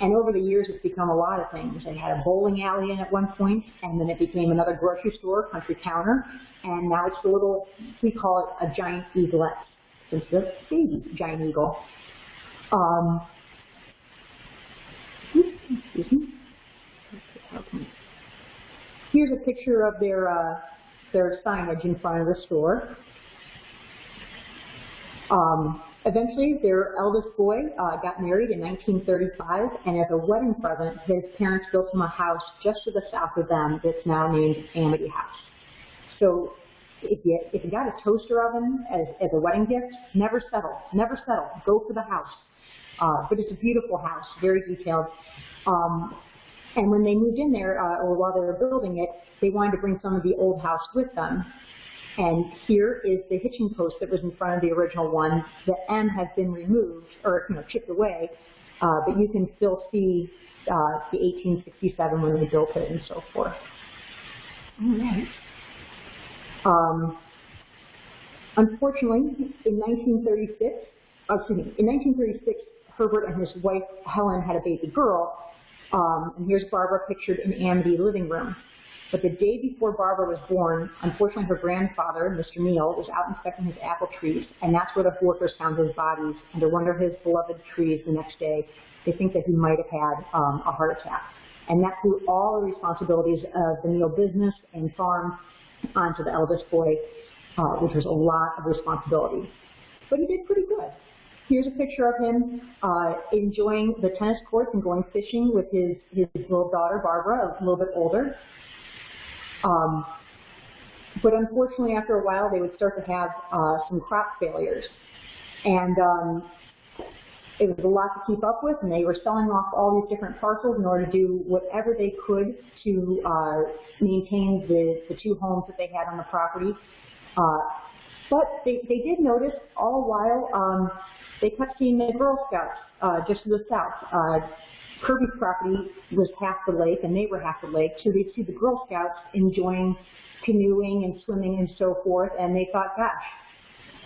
Speaker 5: And over the years, it's become a lot of things. They had a bowling alley in at one point, and then it became another grocery store, Country Counter, and now it's a little, we call it a giant eaglet, since the baby giant eagle. Um, excuse me. Here's a picture of their uh, their signage in front of the store. Um, Eventually, their eldest boy uh, got married in 1935, and as a wedding present, his parents built him a house just to the south of them that's now named Amity House. So if you, if you got a toaster oven as, as a wedding gift, never settle, never settle, go for the house. Uh, but it's a beautiful house, very detailed. Um, and when they moved in there, uh, or while they were building it, they wanted to bring some of the old house with them. And here is the hitching post that was in front of the original one. The M has been removed, or you know, chipped away, uh, but you can still see uh, the 1867 when they built it and so forth. All right. Um, unfortunately, in 1936, oh, excuse me, in 1936, Herbert and his wife Helen had a baby girl, um, and here's Barbara pictured in Amity living room. But the day before Barbara was born, unfortunately her grandfather, Mr. Neal, was out inspecting his apple trees, and that's where the workers found his bodies under one of his beloved trees the next day. They think that he might have had um, a heart attack. And that threw all the responsibilities of the Neal business and farm onto the eldest boy, uh, which was a lot of responsibility. But he did pretty good. Here's a picture of him uh, enjoying the tennis courts and going fishing with his, his little daughter, Barbara, a little bit older. Um, but unfortunately, after a while, they would start to have uh, some crop failures. And um, it was a lot to keep up with, and they were selling off all these different parcels in order to do whatever they could to uh, maintain the, the two homes that they had on the property. Uh, but they, they did notice all while um, they kept seeing the Girl Scouts uh, just to the south. Uh, Kirby's property was half the lake, and they were half the lake, so they'd see the Girl Scouts enjoying canoeing and swimming and so forth, and they thought, gosh,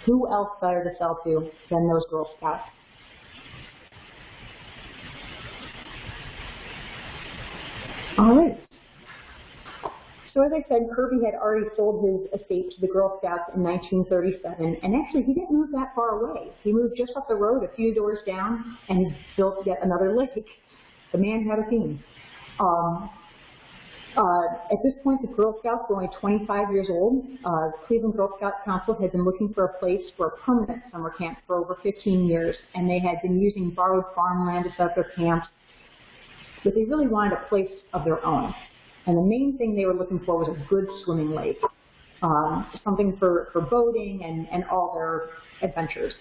Speaker 5: who else better to sell to than those Girl Scouts? All right. So as I said, Kirby had already sold his estate to the Girl Scouts in 1937, and actually he didn't move that far away. He moved just up the road, a few doors down, and built yet another lake. The man had a theme. Um, uh, at this point, the Girl Scouts were only 25 years old. Uh, Cleveland Girl Scout Council had been looking for a place for a permanent summer camp for over 15 years, and they had been using borrowed farmland to set up their camps. But they really wanted a place of their own. And the main thing they were looking for was a good swimming lake, um, something for, for boating and, and all their adventures.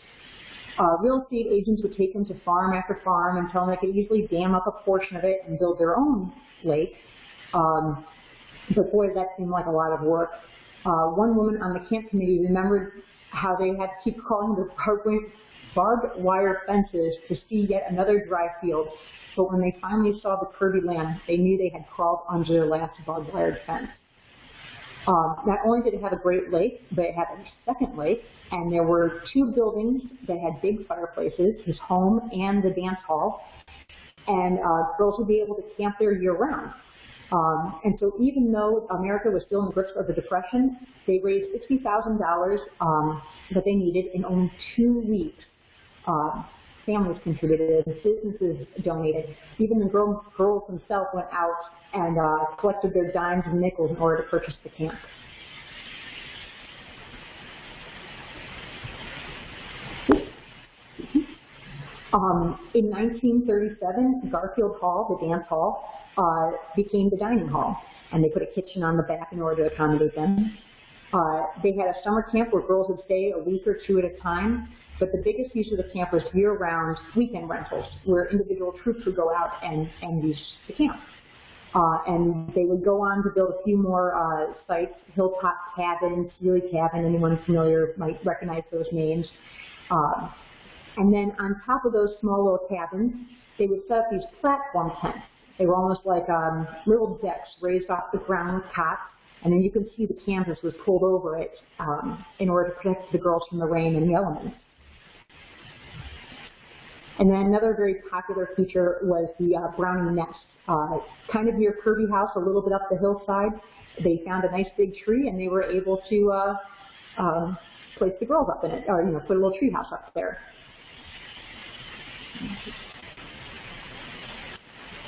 Speaker 5: Uh, real estate agents would take them to farm after farm and tell them they could easily dam up a portion of it and build their own lake. Um, but boy, that seemed like a lot of work. Uh, one woman on the camp committee remembered how they had to keep calling the barbed wire fences to see yet another dry field. But when they finally saw the Kirby land, they knew they had crawled under their last barbed wire fence. Um, not only did it have a great lake, but it had a second lake, and there were two buildings that had big fireplaces, his home and the dance hall, and uh, girls would be able to camp there year-round. Um, and so even though America was still in the grips of the Depression, they raised $60,000 um, that they needed in only two weeks. Uh, families contributed, businesses donated. Even the girl, girls themselves went out and uh, collected their dimes and nickels in order to purchase the camp. Um, in 1937, Garfield Hall, the dance hall, uh, became the dining hall, and they put a kitchen on the back in order to accommodate them. Uh, they had a summer camp where girls would stay a week or two at a time, but the biggest use of the camp was year-round weekend rentals, where individual troops would go out and, and use the camp. Uh, and they would go on to build a few more uh, sites, Hilltop Cabin, Sealy Cabin, anyone familiar might recognize those names. Uh, and then on top of those small little cabins, they would set up these platform tents. They were almost like um, little decks raised off the ground cots, and then you can see the canvas was pulled over it um, in order to protect the girls from the rain and the elements. And then another very popular feature was the uh, brownie nest. Uh, kind of near Kirby House, a little bit up the hillside, they found a nice big tree and they were able to uh, um, place the girls up in it, or you know, put a little tree house up there.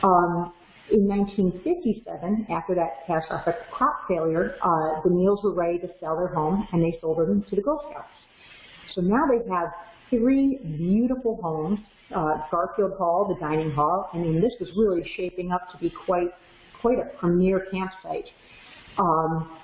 Speaker 5: Um, in 1957, after that catastrophic crop failure, uh, the Neals were ready to sell their home and they sold them to the Girl Scouts. So now they have three beautiful homes, uh, Garfield Hall, the dining hall. I mean, this was really shaping up to be quite, quite a premier campsite. Um,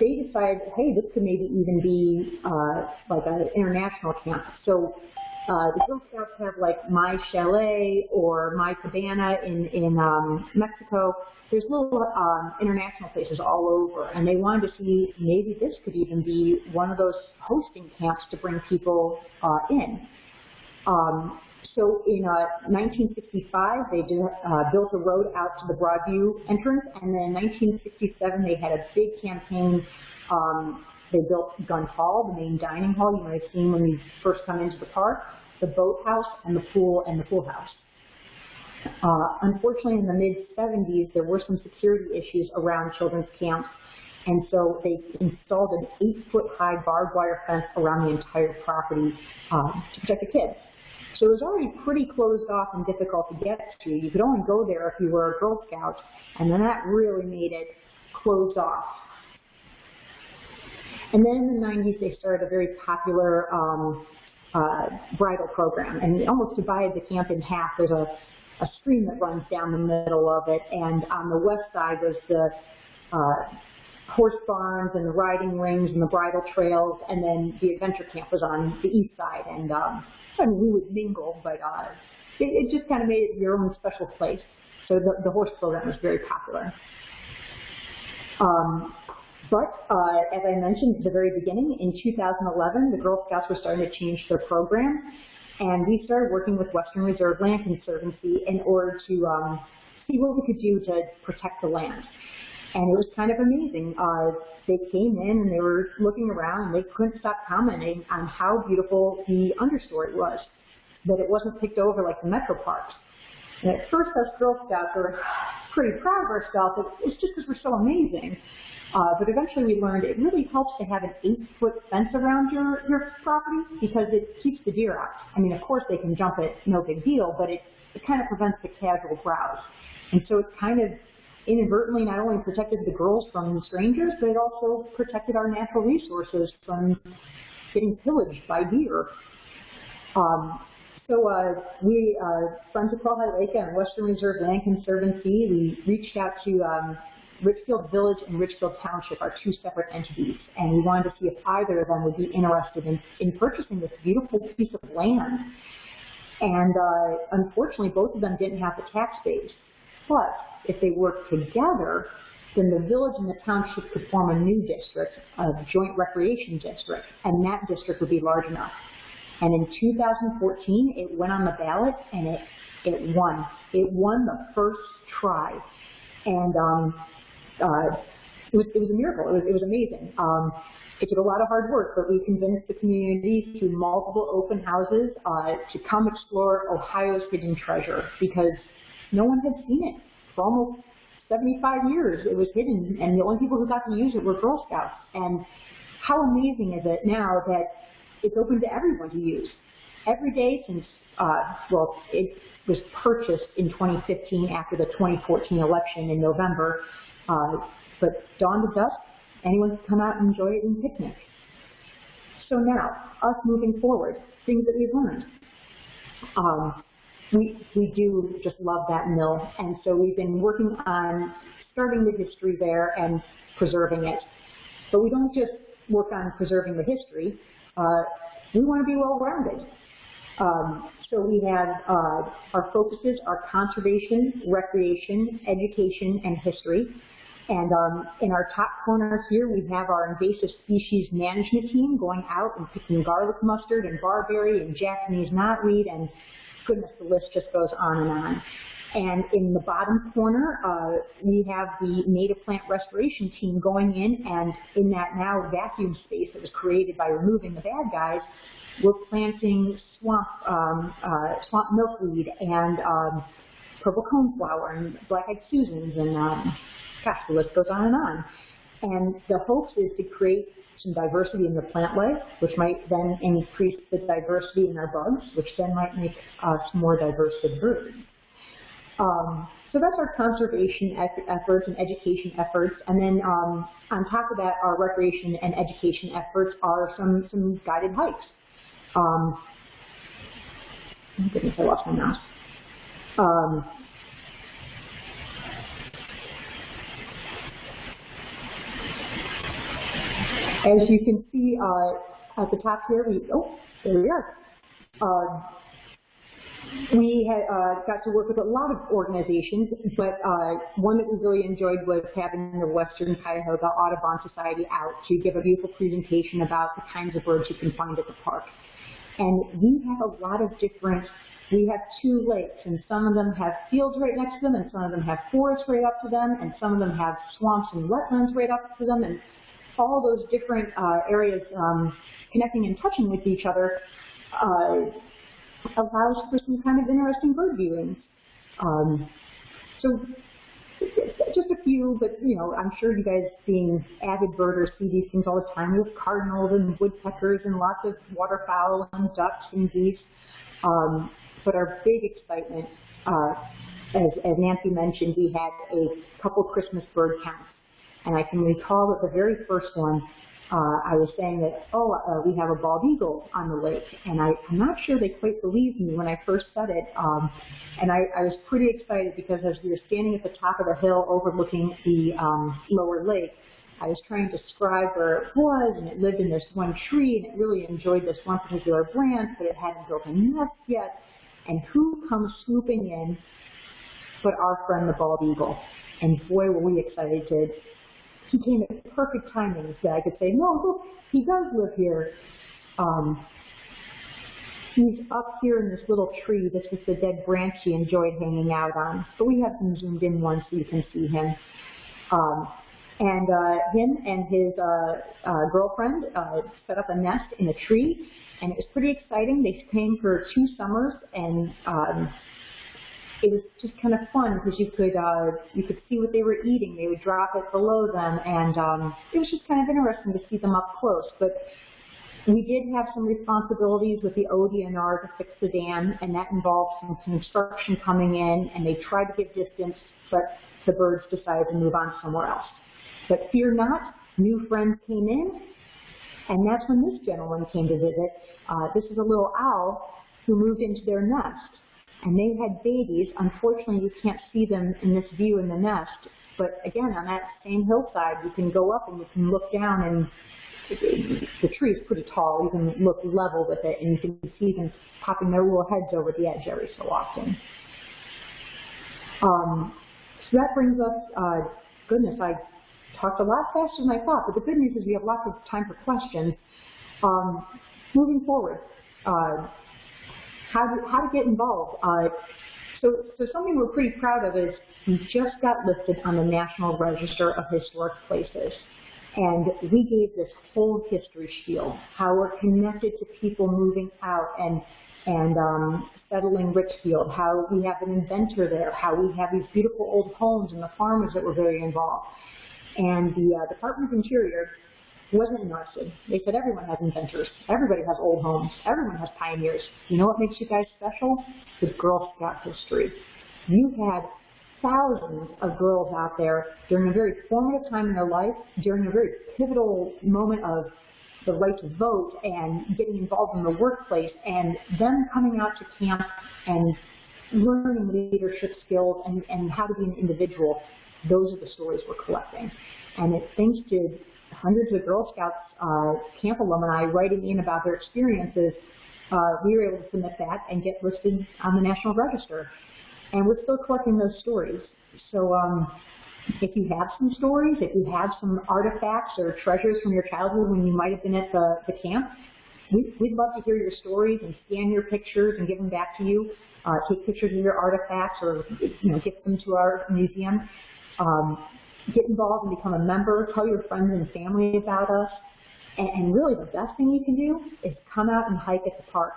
Speaker 5: they decided, hey, this could maybe even be uh, like an international camp. So uh, the Girl Scouts have like My Chalet or My Cabana in, in um, Mexico. There's little um, international places all over, and they wanted to see maybe this could even be one of those hosting camps to bring people uh, in. Um, so in uh, 1965, they did, uh, built a road out to the Broadview entrance, and then in 1967, they had a big campaign. Um, they built Gun Hall, the main dining hall you might have seen when you first come into the park, the boathouse, and the pool and the pool house. Uh, unfortunately, in the mid-70s, there were some security issues around children's camps, and so they installed an eight-foot-high barbed wire fence around the entire property um, to protect the kids. So it was already pretty closed off and difficult to get to. You could only go there if you were a Girl Scout, and then that really made it closed off. And then in the 90s, they started a very popular um, uh, bridle program, and it almost divided the camp in half. There's a a stream that runs down the middle of it, and on the west side was the uh, horse barns and the riding rings and the bridle trails, and then the adventure camp was on the east side. And um, mean, we would mingle, but uh, it, it just kind of made it your own special place. So the, the horse program was very popular. Um, but uh, as I mentioned at the very beginning, in 2011, the Girl Scouts were starting to change their program, and we started working with Western Reserve Land Conservancy in order to um, see what we could do to protect the land. And it was kind of amazing. Uh, they came in and they were looking around and they couldn't stop commenting on how beautiful the understory was, that it wasn't picked over like the metro parks. And at first us Girl Scouts were pretty proud of ourselves. It's just because we're so amazing. Uh, but eventually we learned it really helps to have an eight-foot fence around your, your property because it keeps the deer out. I mean, of course they can jump it, no big deal, but it, it kind of prevents the casual browse. And so it kind of inadvertently not only protected the girls from strangers, but it also protected our natural resources from getting pillaged by deer. Um, so uh, we, uh, Friends of Crowell Hilaka and Western Reserve Land Conservancy, we reached out to um, Richfield Village and Richfield Township are two separate entities, and we wanted to see if either of them would be interested in, in purchasing this beautiful piece of land. And uh, unfortunately, both of them didn't have the tax base. But if they worked together, then the village and the township could form a new district, a joint recreation district, and that district would be large enough. And in 2014, it went on the ballot and it, it won. It won the first try. And um, uh, it, was, it was a miracle. It was, it was amazing. Um, it took a lot of hard work, but we convinced the community through multiple open houses uh, to come explore Ohio's hidden treasure because no one had seen it for almost 75 years. It was hidden, and the only people who got to use it were Girl Scouts. And how amazing is it now that it's open to everyone to use? Every day since, uh, well, it was purchased in 2015 after the 2014 election in November, uh, but dawn to dusk, anyone can come out and enjoy it and picnic. So now, us moving forward, things that we've learned. Um, we, we do just love that mill, and so we've been working on starting the history there and preserving it. But we don't just work on preserving the history. Uh, we want to be well-rounded. Um, so we have uh, our focuses are conservation, recreation, education, and history. And um, in our top corner here, we have our invasive species management team going out and picking garlic mustard and barberry and Japanese knotweed and goodness, the list just goes on and on. And in the bottom corner, uh, we have the native plant restoration team going in, and in that now vacuum space that was created by removing the bad guys, we're planting swamp, um, uh, swamp milkweed and um, purple coneflower and black-eyed Susans and um, gosh, the list goes on and on. And the hopes is to create some diversity in the plant life, which might then increase the diversity in our bugs, which then might make us more diverse as birds. Um, so that's our conservation efforts and education efforts. And then um, on top of that, our recreation and education efforts are some, some guided hikes. Um, oh goodness, I lost my mouse. Um, As you can see uh, at the top here, we, oh, there we are. Uh, we had, uh, got to work with a lot of organizations, but uh, one that we really enjoyed was having the Western Cuyahoga Audubon Society out to give a beautiful presentation about the kinds of birds you can find at the park. And we have a lot of different, we have two lakes, and some of them have fields right next to them, and some of them have forests right up to them, and some of them have swamps and wetlands right up to them, and all those different uh, areas um, connecting and touching with each other uh, allows for some kind of interesting bird viewing. Um, so just a few, but you know, I'm sure you guys being avid birders see these things all the time with cardinals and woodpeckers and lots of waterfowl and ducks and geese. Um, but our big excitement, uh, as, as Nancy mentioned, we had a couple Christmas bird counts and I can recall that the very first one uh, I was saying that, oh, uh, we have a bald eagle on the lake, and I, I'm not sure they quite believed me when I first said it. Um, and I, I was pretty excited because as we were standing at the top of the hill overlooking the um, lower lake, I was trying to describe where it was, and it lived in this one tree, and it really enjoyed this one particular branch, but it hadn't built a nest yet. And who comes swooping in but our friend the bald eagle? And boy, were we excited to he came at perfect timing so I could say, no, look, he does live here. Um, he's up here in this little tree. This was the dead branch he enjoyed hanging out on. But we have him zoomed in one so you can see him. Um, and uh, him and his uh, uh, girlfriend uh, set up a nest in a tree, and it was pretty exciting. They came for two summers, and um, it was just kind of fun because you could uh, you could see what they were eating. They would drop it below them, and um, it was just kind of interesting to see them up close. But we did have some responsibilities with the ODNR to fix the dam, and that involved some construction coming in, and they tried to give distance, but the birds decided to move on somewhere else. But fear not, new friends came in, and that's when this gentleman came to visit. Uh, this is a little owl who moved into their nest, and they had babies. Unfortunately, you can't see them in this view in the nest, but again, on that same hillside, you can go up and you can look down and the tree is pretty tall. You can look level with it, and you can see them popping their little heads over the edge every so often. Um, so that brings us, uh, goodness, I talked a lot faster than I thought, but the good news is we have lots of time for questions. Um, moving forward, uh, how, to, how to get involved. Uh, so, so something we're pretty proud of is we just got listed on the National Register of Historic Places. And we gave this whole history spiel, how we're connected to people moving out and, and um, settling Richfield, how we have an inventor there, how we have these beautiful old homes and the farmers that were very involved. And the uh, Department of Interior wasn't interested. They said everyone has inventors. Everybody has old homes. Everyone has pioneers. You know what makes you guys special? The Girl Scout history. You had thousands of girls out there during a very formative time in their life, during a very pivotal moment of the right to vote and getting involved in the workplace, and them coming out to camp and learning leadership skills and, and how to be an individual. Those are the stories we're collecting. And it's thanks to hundreds of Girl Scouts uh, camp alumni writing in about their experiences, uh, we were able to submit that and get listed on the National Register. And we're still collecting those stories. So um, if you have some stories, if you have some artifacts or treasures from your childhood when you might have been at the, the camp, we, we'd love to hear your stories and scan your pictures and give them back to you. Uh, take pictures of your artifacts or you know, get them to our museum. Um, get involved and become a member. Tell your friends and family about us. And, and really the best thing you can do is come out and hike at the park.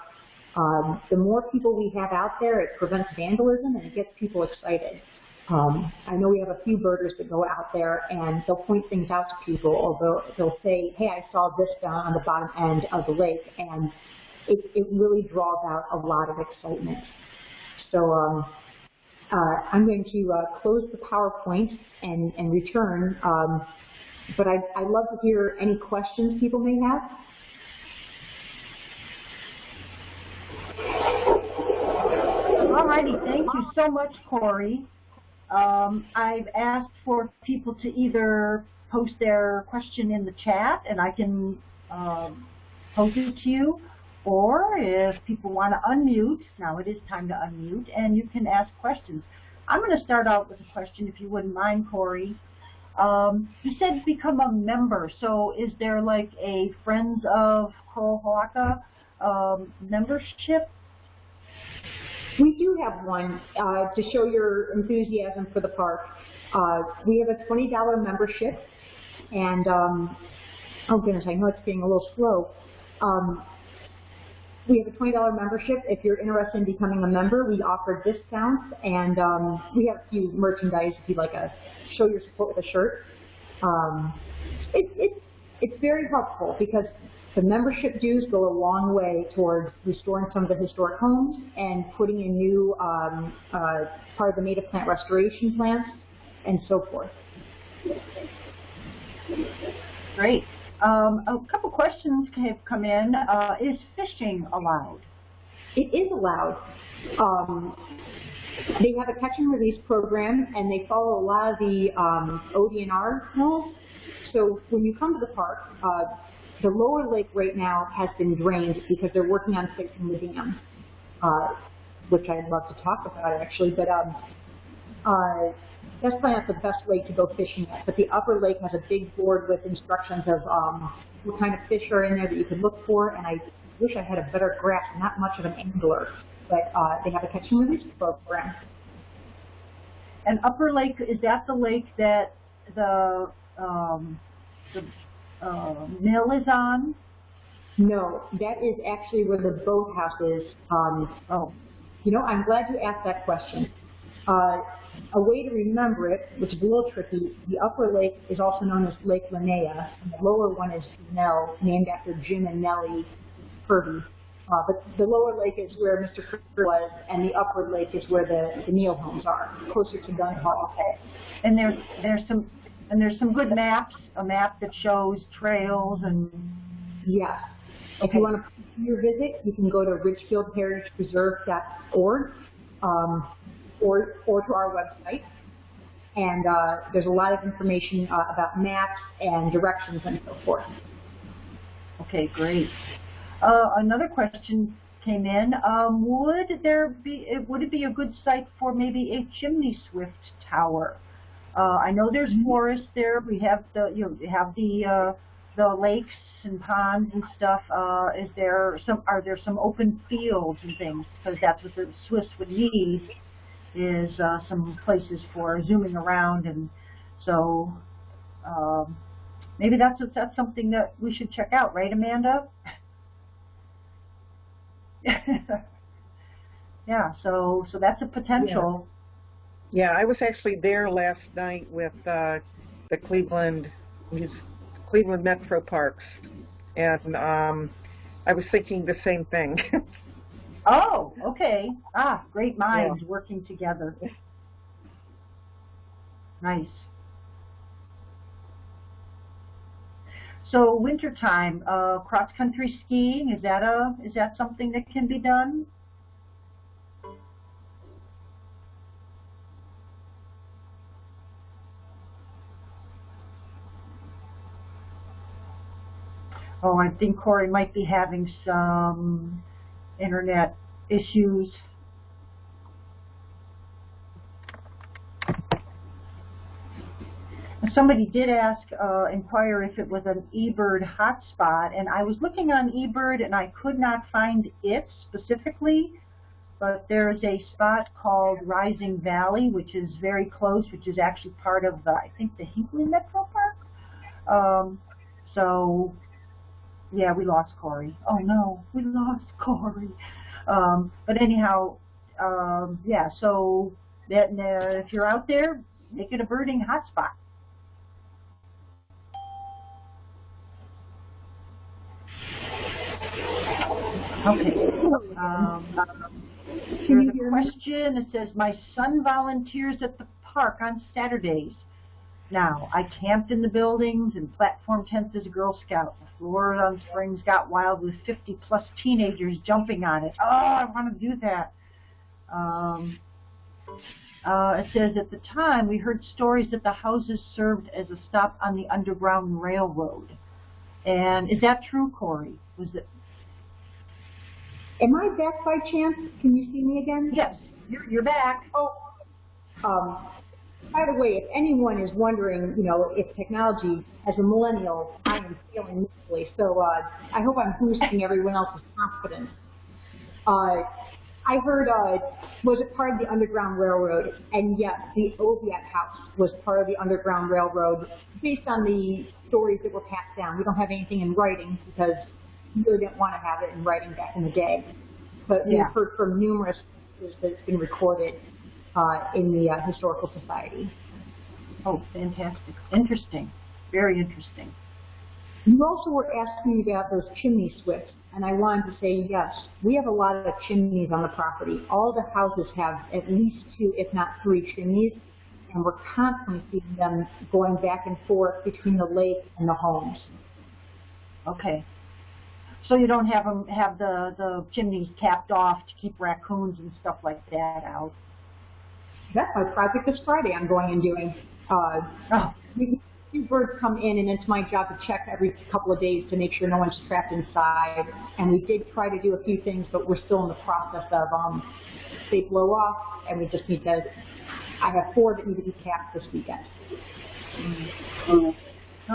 Speaker 5: Um, the more people we have out there, it prevents vandalism and it gets people excited. Um, I know we have a few birders that go out there and they'll point things out to people, or they'll, they'll say, hey, I saw this down on the bottom end of the lake, and it, it really draws out a lot of excitement. So um, uh, I'm going to uh, close the PowerPoint and, and return, um, but I'd, I'd love to hear any questions people may have.
Speaker 1: Alrighty, thank you so much, Corey. Um, I've asked for people to either post their question in the chat and I can um, post it to you, or if people want to unmute, now it is time to unmute, and you can ask questions. I'm going to start out with a question, if you wouldn't mind, Corey. Um, you said become a member, so is there like a Friends of Crowell Hilaka um, membership
Speaker 5: we do have one uh, to show your enthusiasm for the park. Uh, we have a $20 membership, and um, oh goodness, I know it's being a little slow. Um, we have a $20 membership. If you're interested in becoming a member, we offer discounts, and um, we have a few merchandise if you'd like to show your support with a shirt. Um, it, it, it's very helpful because the membership dues go a long way towards restoring some of the historic homes and putting in new um, uh, part of the native plant restoration plans and so forth.
Speaker 1: Great. Um, a couple questions have come in. Uh, is fishing allowed?
Speaker 5: It is allowed. Um, they have a catch and release program, and they follow a lot of the um, ODNR rules. So when you come to the park, uh, the lower lake right now has been drained because they're working on fixing the dam, uh, which I'd love to talk about actually. But um, uh, that's probably not the best lake to go fishing at. But the upper lake has a big board with instructions of um, what kind of fish are in there that you could look for. And I wish I had a better grasp. Not much of an angler, but uh, they have a catch and release program.
Speaker 1: And Upper Lake, is that the lake that the, um, the uh, mill is on?
Speaker 5: No, that is actually where the boathouse is. Um,
Speaker 1: Oh,
Speaker 5: you know, I'm glad you asked that question. Uh, a way to remember it, which is a little tricky, the upper lake is also known as Lake Linnea, and the lower one is Nell, named after Jim and Nellie Kirby. Uh, but the lower lake is where Mr. Kirby was, and the upper lake is where the, the Neal homes are, closer to Gun Hall.
Speaker 1: and there's, there's some, and there's some good maps, a map that shows trails and,
Speaker 5: Yes. If you want to your visit, you can go to richfieldheritagepreserve.org um, or, or to our website. And uh, there's a lot of information uh, about maps and directions and so forth.
Speaker 1: okay, great. Uh, another question came in. Um, would there be, would it be a good site for maybe a chimney swift tower? Uh, I know there's forest there. We have the, you know, have the, uh, the lakes and ponds and stuff. Uh, is there some, are there some open fields and things? Because that's what the swifts would need is, uh, some places for zooming around and so, um, maybe that's, that's something that we should check out, right, Amanda? yeah, so, so that's a potential.
Speaker 4: Yeah, I was actually there last night with uh, the Cleveland Cleveland Metro Parks, and um, I was thinking the same thing.
Speaker 1: Oh, okay. Ah, great minds working together. Nice. So wintertime, uh, cross-country skiing, is that a, is that something that can be done? Oh, I think Corey might be having some internet issues. Somebody did ask, uh, inquire if it was an eBird hotspot, and I was looking on eBird and I could not find it specifically, but there's a spot called Rising Valley, which is very close, which is actually part of, I think, the Hinckley Metro Park. Um, so yeah, we lost Corey. Oh no, we lost Corey. Um, but anyhow, um, yeah. So that uh, if you're out there, make it a birding hotspot. Okay. Um, here's a question. It says, my son volunteers at the park on Saturdays. Now, I camped in the buildings and platform tents as a Girl Scout. The floor on Springs got wild with 50 plus teenagers jumping on it. Oh, I want to do that. Um, uh, it says, at the time, we heard stories that the houses served as a stop on the Underground Railroad. And is that true, Corey? Was it?
Speaker 5: Am I back by chance? Can you see me again?
Speaker 1: Yes, you're, you're back.
Speaker 5: Oh, um, by the way, if anyone is wondering, you know, if technology, as a millennial, I am feeling miserably. So uh, I hope I'm boosting everyone else's confidence. Uh, I heard, uh, was it part of the Underground Railroad? And yes, the Oviatt House was part of the Underground Railroad based on the stories that were passed down. We don't have anything in writing because we really didn't want to have it in writing back in the day. But we've heard from numerous that it's been recorded uh, in the uh, Historical Society.
Speaker 1: Oh, fantastic. Interesting. Very interesting.
Speaker 5: You also were asking about those chimney swifts, and I wanted to say yes, we have a lot of chimneys on the property. All the houses have at least two, if not three chimneys, and we're constantly seeing them going back and forth between the lake and the homes.
Speaker 1: Okay. So you don't have them, have the, the chimneys capped off to keep raccoons and stuff like that out?
Speaker 5: That's my project this Friday I'm going and doing. Uh,
Speaker 1: Oh,
Speaker 5: Two birds come in, and it's my job to check every couple of days to make sure no one's trapped inside. And we did try to do a few things, but we're still in the process of, um, they blow off, and we just need to, I have four that need to be capped this weekend.
Speaker 1: so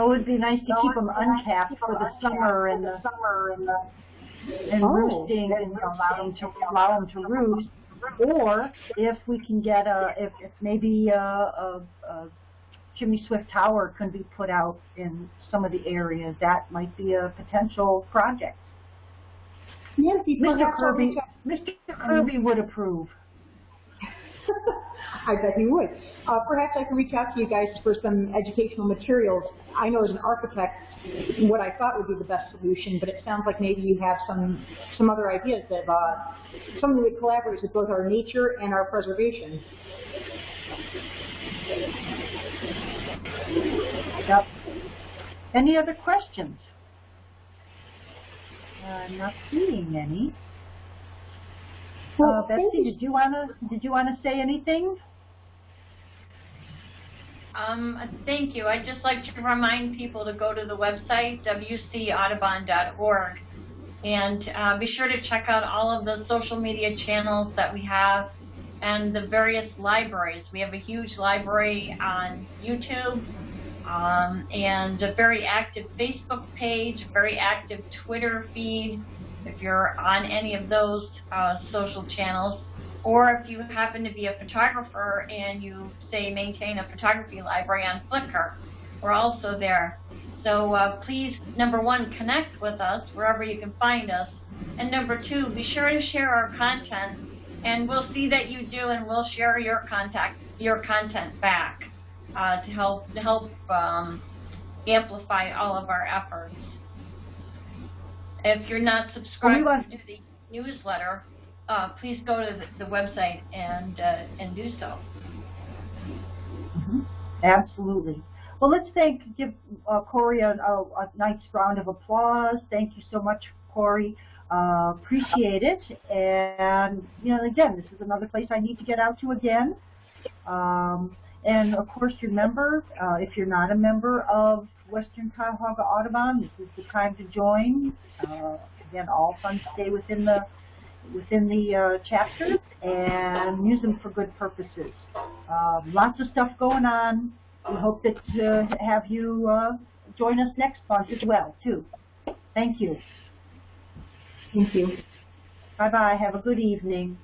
Speaker 1: it would be nice to keep them uncapped for the summer and the, summer and the, and
Speaker 5: Oh.
Speaker 1: roosting and you know, allow them to, allow them to roost. Or if we can get a, if, if maybe a, a, a chimney swift tower can be put out in some of the areas, that might be a potential project.
Speaker 5: Nancy,
Speaker 1: Mr. Kirby, Mr. Kirby would approve.
Speaker 5: I bet he would. Uh, perhaps I can reach out to you guys for some educational materials. I know as an architect what I thought would be the best solution, but it sounds like maybe you have some some other ideas that uh, something that collaborates with both our nature and our preservation.
Speaker 1: Yep. Any other questions? I'm not seeing any. Uh,
Speaker 5: Well, thank
Speaker 1: Betsy,
Speaker 5: you.
Speaker 1: did you wanna, did you wanna say anything?
Speaker 6: Um, thank you. I'd just like to remind people to go to the website, wcaudubon.org, and uh, be sure to check out all of the social media channels that we have and the various libraries. We have a huge library on YouTube um, and a very active Facebook page, very active Twitter feed if you're on any of those uh, social channels or if you happen to be a photographer and you say maintain a photography library on Flickr, we're also there. So uh, please, number one, connect with us wherever you can find us, and number two, be sure to share our content, and we'll see that you do, and we'll share your contact, your content back uh, to help to help um, amplify all of our efforts. If you're not subscribed to the newsletter, uh, please go to the, the website and uh, and do so.
Speaker 1: Absolutely. Well, let's thank, give uh, Corey a, a, a nice round of applause. Thank you so much, Corey. Uh, appreciate it. And, you know, again, this is another place I need to get out to again. Um, and, of course, remember, uh, if you're not a member of Western Cuyahoga Audubon, this is the time to join. Uh, again, all funds stay within the within the uh, chapter and use them for good purposes. Um, lots of stuff going on. We hope that uh, have you uh, join us next month as well, too. Thank you.
Speaker 5: Thank you.
Speaker 1: Bye-bye. Have a good evening.